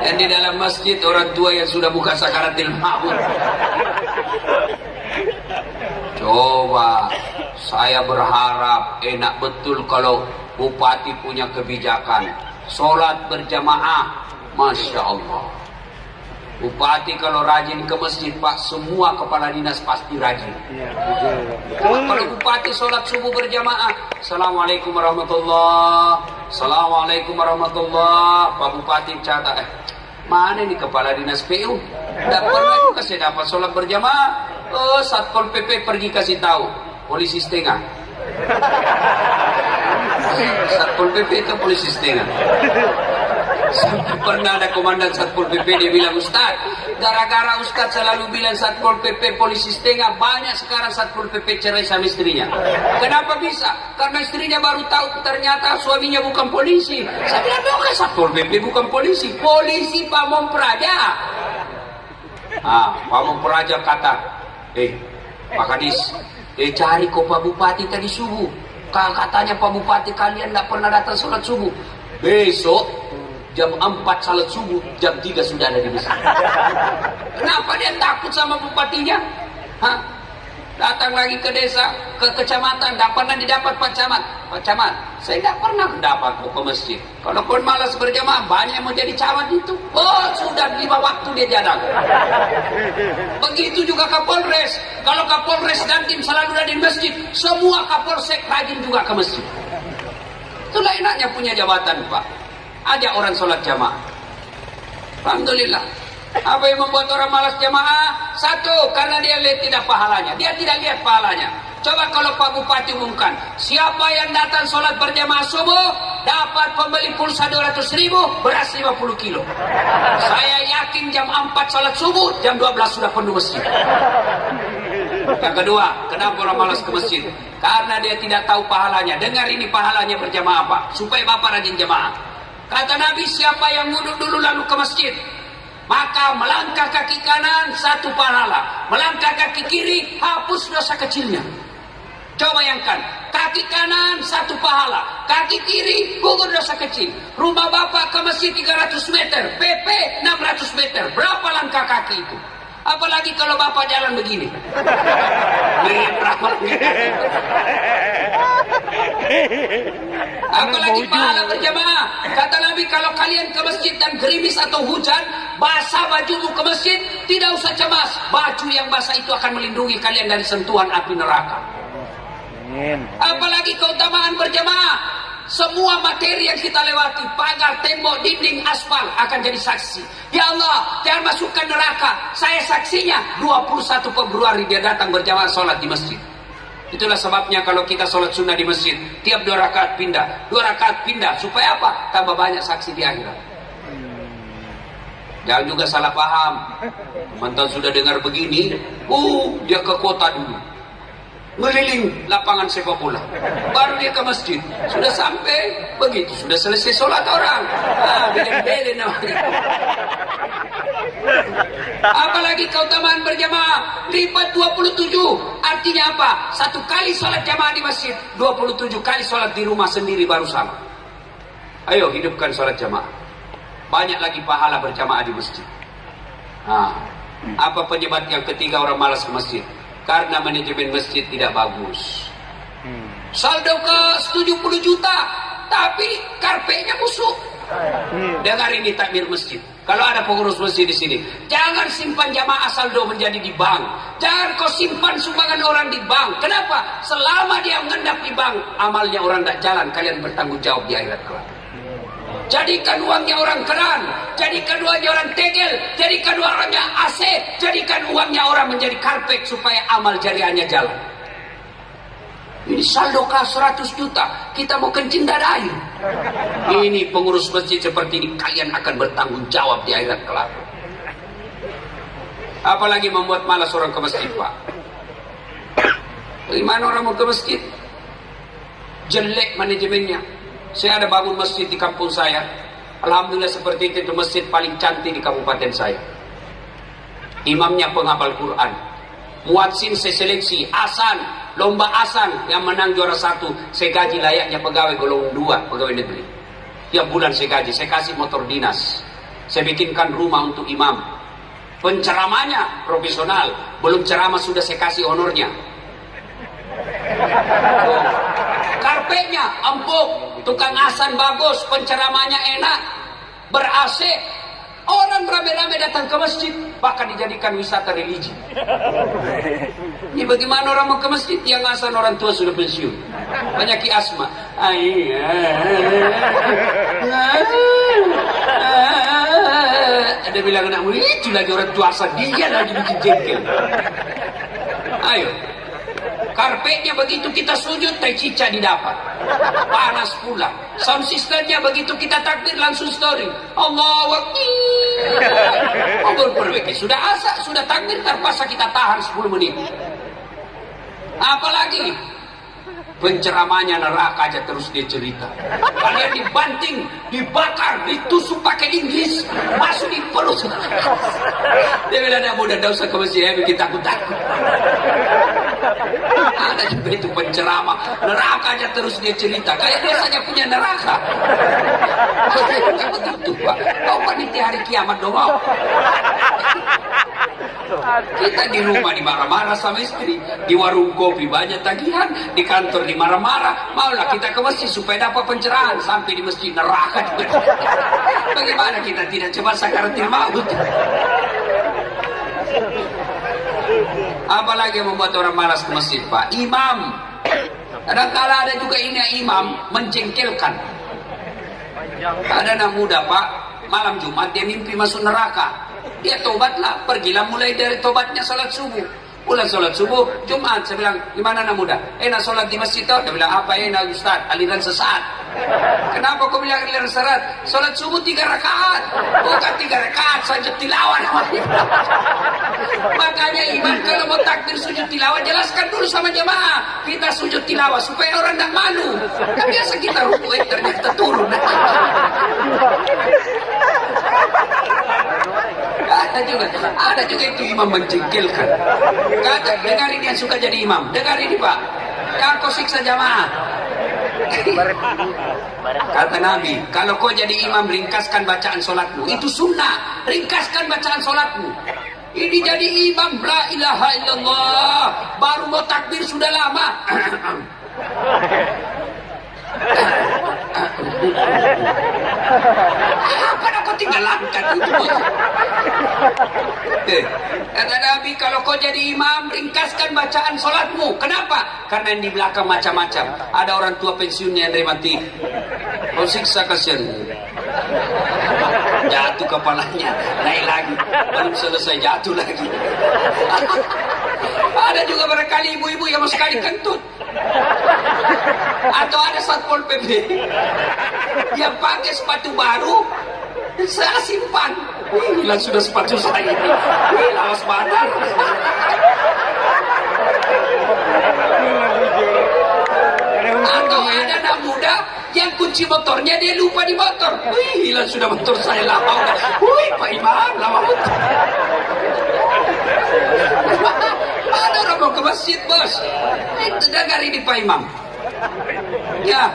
dan di dalam masjid orang tua yang sudah buka sakaratil maut coba saya berharap enak betul kalau bupati punya kebijakan. Sholat berjamaah Masya Allah Bupati kalau rajin ke masjid Pak, semua kepala dinas pasti rajin. Ya, kalau bupati sholat subuh berjamaah, Assalamualaikum warahmatullah, Assalamualaikum warahmatullah, Pak Bupati catat, eh, mana nih kepala dinas PU? Tidak pernah juga saya dapat sholat berjamaah. Oh, Satpol PP pergi kasih tahu, polisi setengah. Satpol PP itu polisi setengah. Pernah ada komandan Satpol PP dia bilang Ustaz, gara-gara Ustaz selalu bilang Satpol PP polisi setengah, banyak sekarang Satpol PP cerai sama istrinya. Kenapa bisa? Karena istrinya baru tahu ternyata suaminya bukan polisi. Saya bilang, bukan Satpol PP bukan polisi, polisi Pamong Praja. Ah, Pamong Praja kata, eh, Pak Kadis, eh cari kok Pak Bupati tadi subuh. Katanya Pak Bupati kalian tidak pernah datang sholat subuh. Besok jam 4 salat subuh, jam 3 sudah ada di masjid. Kenapa dia takut sama bupatinya? Hah? Datang lagi ke desa, ke kecamatan, tidak pernah didapat Pak Camat. Pak Camat, saya tidak pernah dapat ke masjid. Kalau pun malas berjamaah, banyak mau jadi camat itu. Oh, sudah lima waktu dia jadang. Begitu juga Kapolres. Kalau Kapolres dan tim selalu ada di masjid, semua Kapolsek rajin juga ke masjid. Itulah enaknya punya jabatan, Pak ajak orang sholat jamaah. Alhamdulillah. Apa yang membuat orang malas jamaah? Satu, karena dia lihat tidak pahalanya. Dia tidak lihat pahalanya. Coba kalau Pak Bupati umumkan, siapa yang datang sholat berjamaah subuh, dapat pembeli pulsa 200 ribu, beras 50 kilo. Saya yakin jam 4 sholat subuh, jam 12 sudah penuh masjid. Yang kedua, kenapa orang malas ke masjid? Karena dia tidak tahu pahalanya. Dengar ini pahalanya berjamaah apa? Supaya Bapak rajin jamaah. Kata Nabi siapa yang wudhu dulu lalu ke masjid maka melangkah kaki kanan satu pahala. Melangkah kaki kiri hapus dosa kecilnya. Coba bayangkan kaki kanan satu pahala kaki kiri gugur dosa kecil. Rumah bapak ke masjid 300 meter PP 600 meter. Berapa langkah kaki itu apalagi kalau bapak jalan begini Apalagi pahala berjamaah. Kata Nabi kalau kalian ke masjid dan gerimis atau hujan, basah bajumu ke masjid, tidak usah cemas. Baju yang basah itu akan melindungi kalian dari sentuhan api neraka. Apalagi keutamaan berjamaah. Semua materi yang kita lewati, pagar, tembok, dinding, aspal akan jadi saksi. Ya Allah, jangan masukkan neraka. Saya saksinya 21 Februari dia datang berjamaah sholat di masjid. Itulah sebabnya kalau kita sholat sunnah di masjid, tiap dua rakaat pindah, dua rakaat pindah, supaya apa? Tambah banyak saksi di akhirat. Jangan juga salah paham. Mantan sudah dengar begini, uh, dia ke kota dulu. Meliling lapangan sepak bola. Baru dia ke masjid. Sudah sampai, begitu. Sudah selesai sholat orang. Ah, belen-belen namanya. Apalagi keutamaan berjamaah lipat 27. Artinya apa? Satu kali sholat jamaah di masjid, 27 kali sholat di rumah sendiri baru sama. Ayo hidupkan sholat jamaah. Banyak lagi pahala berjamaah di masjid. Nah, apa penyebab yang ketiga orang malas ke masjid? Karena manajemen masjid tidak bagus. Saldo ke 70 juta, tapi karpetnya busuk. Dengar ini takmir masjid. Kalau ada pengurus masjid di sini, jangan simpan jamaah saldo menjadi di bank. Jangan kau simpan sumbangan orang di bank. Kenapa? Selama dia mengendap di bank, amalnya orang tidak jalan. Kalian bertanggung jawab di akhirat kelak. Jadikan uangnya orang keran, jadikan uangnya orang tegel, jadikan uangnya AC, jadikan uangnya orang menjadi karpet supaya amal jariahnya jalan. Ini saldo kah 100 juta, kita mau kencing dada air. Ini pengurus masjid seperti ini, kalian akan bertanggung jawab di akhirat kelak. Apalagi membuat malas orang ke masjid, Pak. Bagaimana orang mau ke masjid? Jelek manajemennya. Saya ada bangun masjid di kampung saya. Alhamdulillah seperti itu, itu masjid paling cantik di kabupaten saya. Imamnya penghafal Quran. Muadzin saya seleksi, asan, lomba asan yang menang juara satu saya gaji layaknya pegawai golongan dua pegawai negeri tiap bulan saya gaji saya kasih motor dinas saya bikinkan rumah untuk imam penceramanya profesional belum ceramah sudah saya kasih honornya karpetnya empuk tukang asan bagus penceramanya enak ber Orang rame-rame datang ke masjid, bahkan dijadikan wisata religi. Ini bagaimana orang mau ke masjid yang asal orang tua sudah pensiun. Banyak asma. Ada bilang anak itu lagi orang tua asal dia lagi bikin jengkel. Ayo, Karpetnya begitu kita sujud, tai cica didapat. Panas pula. Sound systemnya begitu kita takbir langsung story. Allah Akbar. Oh. Sudah asa, sudah takbir, terpaksa kita tahan 10 menit. Apalagi penceramanya neraka aja terus dia cerita. Kalian dibanting dibakar ditusuk pakai Inggris masuk di perut. Dia bilang dia mudah tidak usah ke masjid ya bikin takut takut ada juga itu penceramah. Neraka aja terus dia cerita. Kayak dia saja punya neraka. Betul pak. Kau panitia hari kiamat dong kita di rumah dimarah-marah sama istri, di warung kopi banyak tagihan, di kantor dimarah-marah. Maulah kita ke masjid supaya dapat pencerahan sampai di masjid neraka. Bagaimana kita tidak coba sakaratil maut? Apalagi yang membuat orang malas ke masjid, Pak? Imam. Kadang-kala ada juga ini imam mencengkelkan. Ada anak muda, Pak, malam Jumat dia mimpi masuk neraka dia tobatlah pergilah mulai dari tobatnya salat subuh pulang sholat subuh Jumat. Saya bilang gimana anak muda? Enak sholat di masjid tau. Dia bilang apa? Enak Ustaz aliran sesat. Kenapa kau bilang aliran sesat? Sholat subuh tiga rakaat. Bukan tiga rakaat saja tilawah makanya imam kalau mau takbir sujud tilawah jelaskan dulu sama jemaah kita sujud tilawah supaya orang tidak malu. Kan biasa kita ruku ternyata turun ada juga ada juga itu imam mencengkelkan kata dengar ini yang suka jadi imam. Dengar ini pak. Kau siksa jamaah. Kata Nabi kalau kau jadi imam ringkaskan bacaan solatmu. Itu sunnah. Ringkaskan bacaan solatmu. Ini jadi imam. La ilaha illallah. Baru mau takbir sudah lama Apa nak kau tinggalkan itu? Eh, kata Nabi, kalau kau jadi imam, ringkaskan bacaan solatmu. Kenapa? Karena yang di belakang macam-macam. Ada orang tua pensiunnya yang mati. Kau siksa kasihan. Jatuh kepalanya, naik lagi. Belum selesai jatuh lagi. Ada juga barangkali ibu-ibu yang mau sekali kentut. Atau ada satpol pp yang pakai sepatu baru, saya simpan. Hilang sudah sepatu saya ini. Lawas badan. Atau ada anak muda yang kunci motornya dia lupa di motor. Wih, hilang sudah motor saya lama. Wih, Pak Imam, lama motor. Ada orang mau ke masjid, bos. Dengar ini Pak Imam. Ya.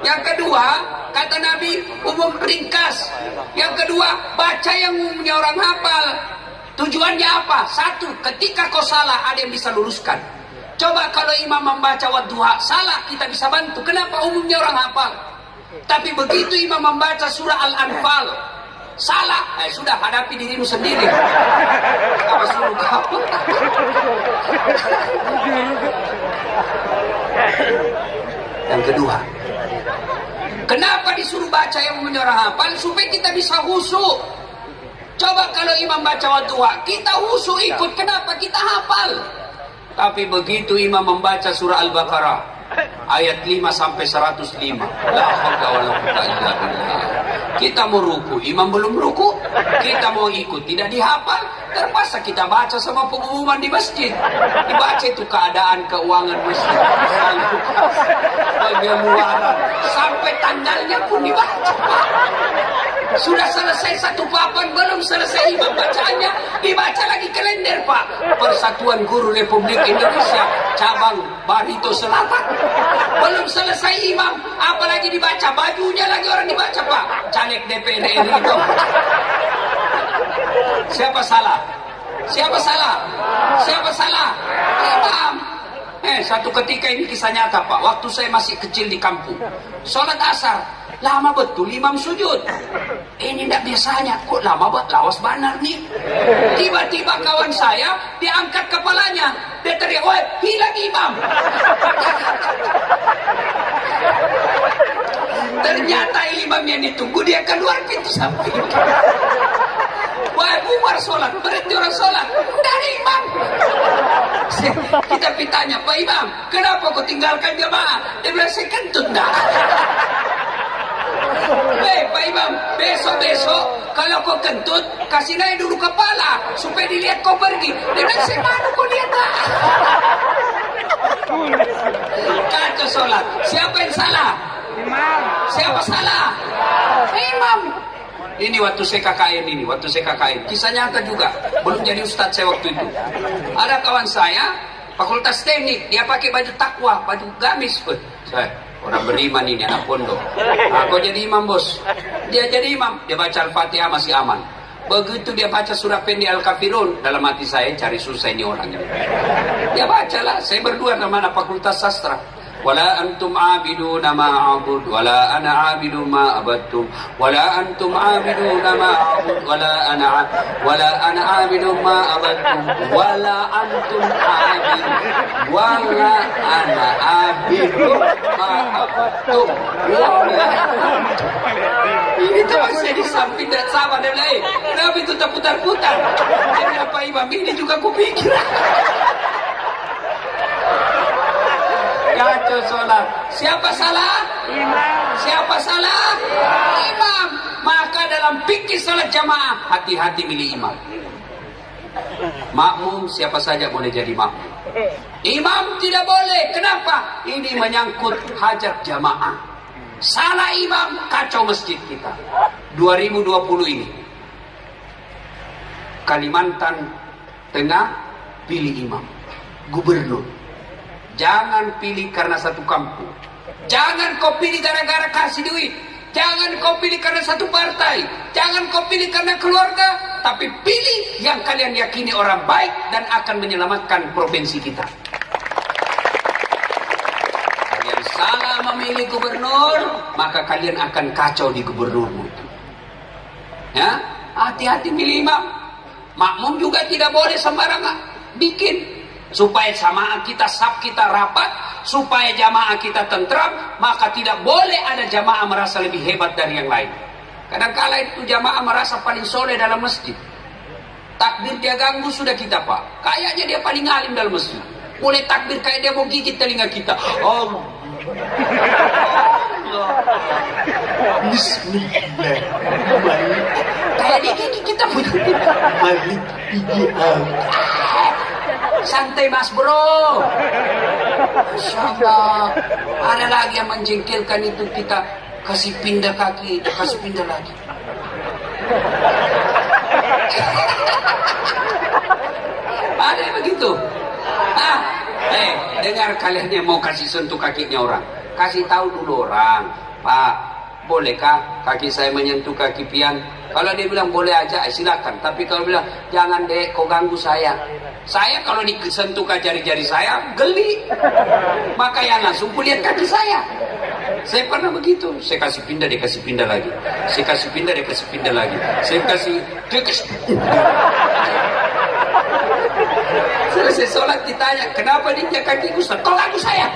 Yang kedua, kata Nabi, umum ringkas. Yang kedua, baca yang umumnya orang hafal. Tujuannya apa? Satu, ketika kau salah, ada yang bisa luruskan. Coba kalau imam membaca wadduha, salah kita bisa bantu. Kenapa umumnya orang hafal? Tapi begitu imam membaca surah Al-Anfal, salah, eh, sudah hadapi dirimu sendiri. Apa suruh kamu? Yang kedua, kenapa disuruh baca yang orang hafal? Supaya kita bisa husuk. Coba kalau imam baca wadduha, kita husuk ikut. Kenapa? Kita hafal. Tapi begitu imam membaca surah Al-Baqarah, ayat 5 sampai 105. La Kita mau ruku, imam belum ruku. Kita mau ikut, tidak dihafal. Terpaksa kita baca sama pengumuman di masjid. Dibaca itu keadaan keuangan masjid. Pengeluaran. Sampai tanggalnya pun dibaca. Sudah selesai satu papan, belum selesai imam bacanya, dibaca lagi kalender Pak. Persatuan Guru Republik Indonesia, cabang Barito Selatan. Belum selesai imam, apalagi dibaca, bajunya lagi orang dibaca Pak. Caleg DPR RI itu. Siapa salah? Siapa salah? Siapa salah? Imam. Eh, satu ketika ini kisah nyata Pak, waktu saya masih kecil di kampung. Sholat asar, lama betul imam sujud. Ini tidak biasanya, kok lama banget, lawas banar nih. Tiba-tiba kawan saya, diangkat kepalanya. Dia teriak, woi, hilang imam. Ternyata imam yang ditunggu dia keluar pintu samping. Wah, bubar sholat, berhenti orang sholat. Ada imam. Kita pitanya, Pak Imam, kenapa kau tinggalkan jamaah? Dia bilang, saya kentut enggak. Hei Pak Imam, besok-besok kalau kau kentut, kasih naik dulu kepala supaya dilihat kau pergi. Dia bilang, saya mana kau lihat tak? Kacau sholat. Siapa yang salah? Imam. Siapa salah? Imam. Ini waktu saya KKN ini, waktu saya KKN. Kisah nyata juga. Belum jadi ustadz saya waktu itu. Ada kawan saya, fakultas teknik, dia pakai baju takwa, baju gamis. Wih, saya orang beriman ini, anak pondok. Aku jadi imam bos. Dia jadi imam, dia baca Al-Fatihah masih aman. Begitu dia baca surah pendek Al-Kafirun, dalam hati saya cari susah ini orangnya. Dia bacalah, saya berdua sama fakultas sastra ولا أنتم عابدون ما أعبد ولا أنا عابد ما عبدتم ولا أنتم عابدون ما أعبد ولا أنا ع... ولا أنا عابد ما عبدتم ولا أنتم عابد ولا أنا عابد ما عبدتم ولا ini teman saya di samping dan sama dan lain. Kenapa itu tak putar-putar? Kenapa imam ini juga kupikir. Kacau sholat. Siapa salah? Imam. Siapa salah? Imam. Maka dalam pikir sholat jamaah, hati-hati milih imam. Makmum siapa saja boleh jadi makmum. Imam tidak boleh. Kenapa? Ini menyangkut hajat jamaah. Salah imam, kacau masjid kita. 2020 ini. Kalimantan Tengah pilih imam. Gubernur. Jangan pilih karena satu kampung. Jangan kau pilih gara-gara kasih duit. Jangan kau pilih karena satu partai. Jangan kau pilih karena keluarga. Tapi pilih yang kalian yakini orang baik dan akan menyelamatkan provinsi kita. Kalian salah memilih gubernur, maka kalian akan kacau di gubernurmu. Ya, hati-hati milih imam. Makmum juga tidak boleh sembarangan bikin supaya jamaah kita sab kita rapat supaya jamaah kita tentram maka tidak boleh ada jamaah merasa lebih hebat dari yang lain. Kadang-kala itu jamaah merasa paling soleh dalam masjid. Takbir dia ganggu sudah kita pak. Kayaknya dia paling alim dalam masjid. Mulai takbir kayak dia mau gigit telinga kita. Oh Bismillahirrahmanirrahim. Kayak digigit kita. Punya. Malik Santai mas bro. Masya Allah. Ada lagi yang menjengkelkan itu kita kasih pindah kaki, kasih pindah lagi. Ada yang begitu. Ah, eh, dengar kalian yang mau kasih sentuh kakinya orang. Kasih tahu dulu orang, Pak, bolehkah kaki saya menyentuh kaki pian? Kalau dia bilang boleh aja, eh, silakan. Tapi kalau bilang jangan deh, kau ganggu saya. Saya kalau disentuh jari-jari saya geli. Maka yang langsung lihat kaki saya. Saya pernah begitu. Saya kasih pindah, dia kasih pindah lagi. Saya kasih pindah, dia kasih pindah lagi. Saya kasih, dia kasih. Selesai sholat ditanya, kenapa dia kaki Ustaz? Kau ganggu saya.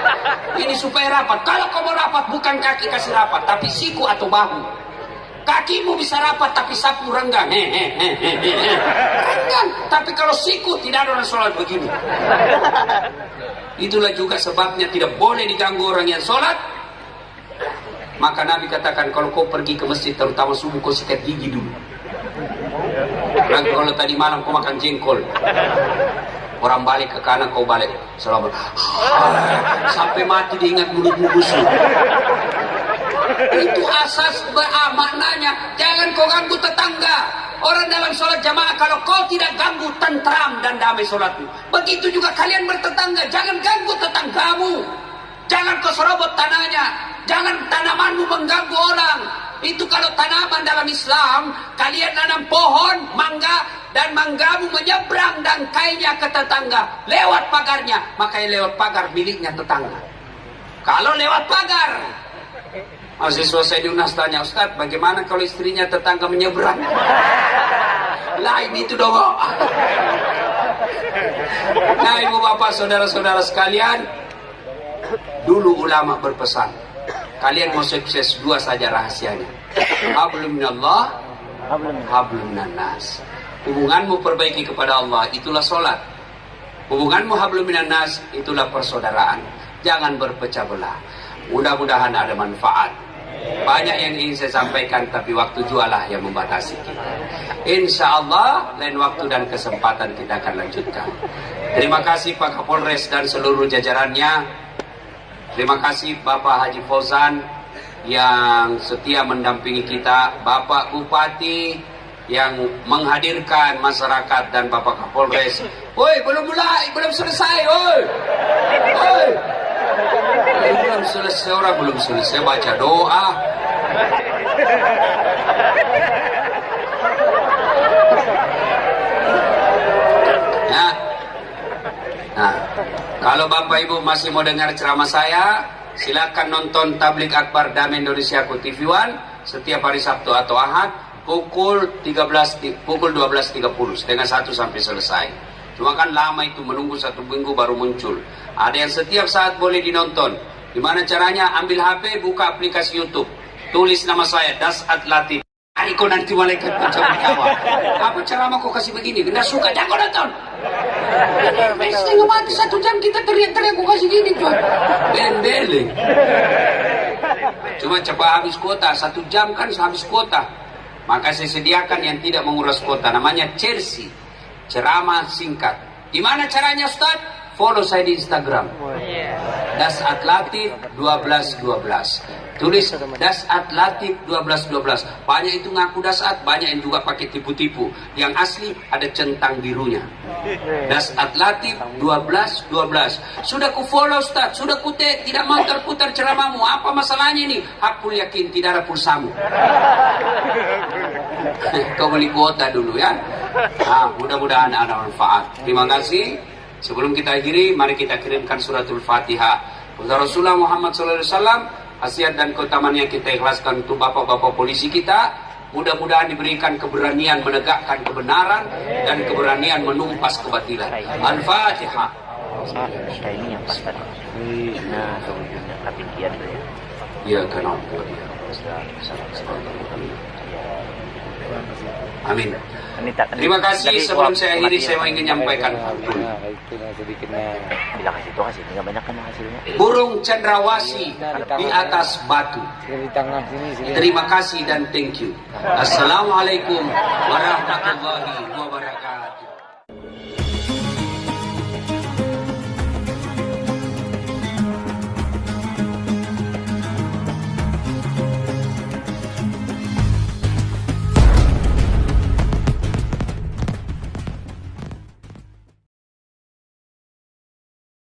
Ini supaya rapat. Kalau kau mau rapat, bukan kaki kasih rapat, tapi siku atau bahu. Kakimu bisa rapat tapi sapu renggang. Renggang. Tapi kalau siku tidak ada orang sholat begini. Itulah juga sebabnya tidak boleh diganggu orang yang sholat. Maka Nabi katakan kalau kau pergi ke masjid terutama subuh kau sikat gigi dulu. Lagi kalau tadi malam kau makan jengkol. Orang balik ke kanan kau balik. Selamat. Sampai mati diingat mulutmu busuk. Itu asas beramaknanya. Jangan kau ganggu tetangga. Orang dalam sholat jamaah kalau kau tidak ganggu tentram dan damai sholatmu. Begitu juga kalian bertetangga. Jangan ganggu tetanggamu. Jangan kau serobot tanahnya. Jangan tanamanmu mengganggu orang. Itu kalau tanaman dalam Islam kalian nanam pohon mangga dan manggamu menyeberang dan kainnya ke tetangga lewat pagarnya makanya lewat pagar miliknya tetangga kalau lewat pagar Mahasiswa saya di UNAS tanya, Ustaz, bagaimana kalau istrinya tetangga menyeberang? Lain itu dong. Nah, ibu bapak, saudara-saudara sekalian, dulu ulama berpesan, kalian mau sukses dua saja rahasianya. Hablum minallah, hablum minannas. Hubunganmu perbaiki kepada Allah, itulah solat. Hubunganmu hablum minannas, itulah persaudaraan. Jangan berpecah belah. Mudah-mudahan ada manfaat. Banyak yang ingin saya sampaikan tapi waktu jualah yang membatasi kita. Insya Allah lain waktu dan kesempatan kita akan lanjutkan. Terima kasih Pak Kapolres dan seluruh jajarannya. Terima kasih Bapak Haji Fauzan yang setia mendampingi kita, Bapak Bupati yang menghadirkan masyarakat dan Bapak Kapolres. Woi, belum mulai, belum selesai, woi. Woi. Belum selesai orang belum selesai baca doa. Ya. Nah kalau bapak ibu masih mau dengar ceramah saya silakan nonton tablik akbar Damai Indonesia ku TV One setiap hari Sabtu atau Ahad pukul 13 pukul 12.30 setengah satu sampai selesai cuma kan lama itu menunggu satu minggu baru muncul ada yang setiap saat boleh dinonton Gimana caranya? Ambil HP, buka aplikasi YouTube. Tulis nama saya, Das Atlatif. Kau nanti malaikat pencabut nyawa. Apa ceramah kau kasih begini? Tidak suka, jangan kau nonton. Setengah mati satu jam kita teriak-teriak kau kasih gini coy. Bendele. Cuma coba habis kuota, satu jam kan habis kuota. Maka saya sediakan yang tidak menguras kuota. Namanya Chelsea. Ceramah singkat. Gimana caranya Ustaz? Follow saya di Instagram. Das Atlatif 1212. Tulis Das Atlatif 1212. Banyak itu ngaku dasat, banyak yang juga pakai tipu-tipu. Yang asli ada centang birunya. Das Atlatif 1212. Sudah ku follow Ustaz, sudah ku te, tidak mau terputar ceramahmu. Apa masalahnya ini? Aku yakin tidak ada pulsamu. Kau beli kuota dulu ya. Nah, mudah-mudahan ada manfaat. Terima kasih. Sebelum kita akhiri, mari kita kirimkan suratul Fatihah. Rasulullah Muhammad SAW, khasiat dan keutamaan yang kita ikhlaskan untuk bapak-bapak polisi kita, mudah-mudahan diberikan keberanian menegakkan kebenaran dan keberanian menumpas kebatilan. Al-Fatihah. Ya, kenapa? Amin. Terima kasih. Sebelum saya akhiri saya ingin menyampaikan. Bila kasih itu kasih nggak banyak kan hasilnya. Burung cendrawasi di atas batu. Terima kasih dan thank you. Assalamualaikum warahmatullahi wabarakatuh.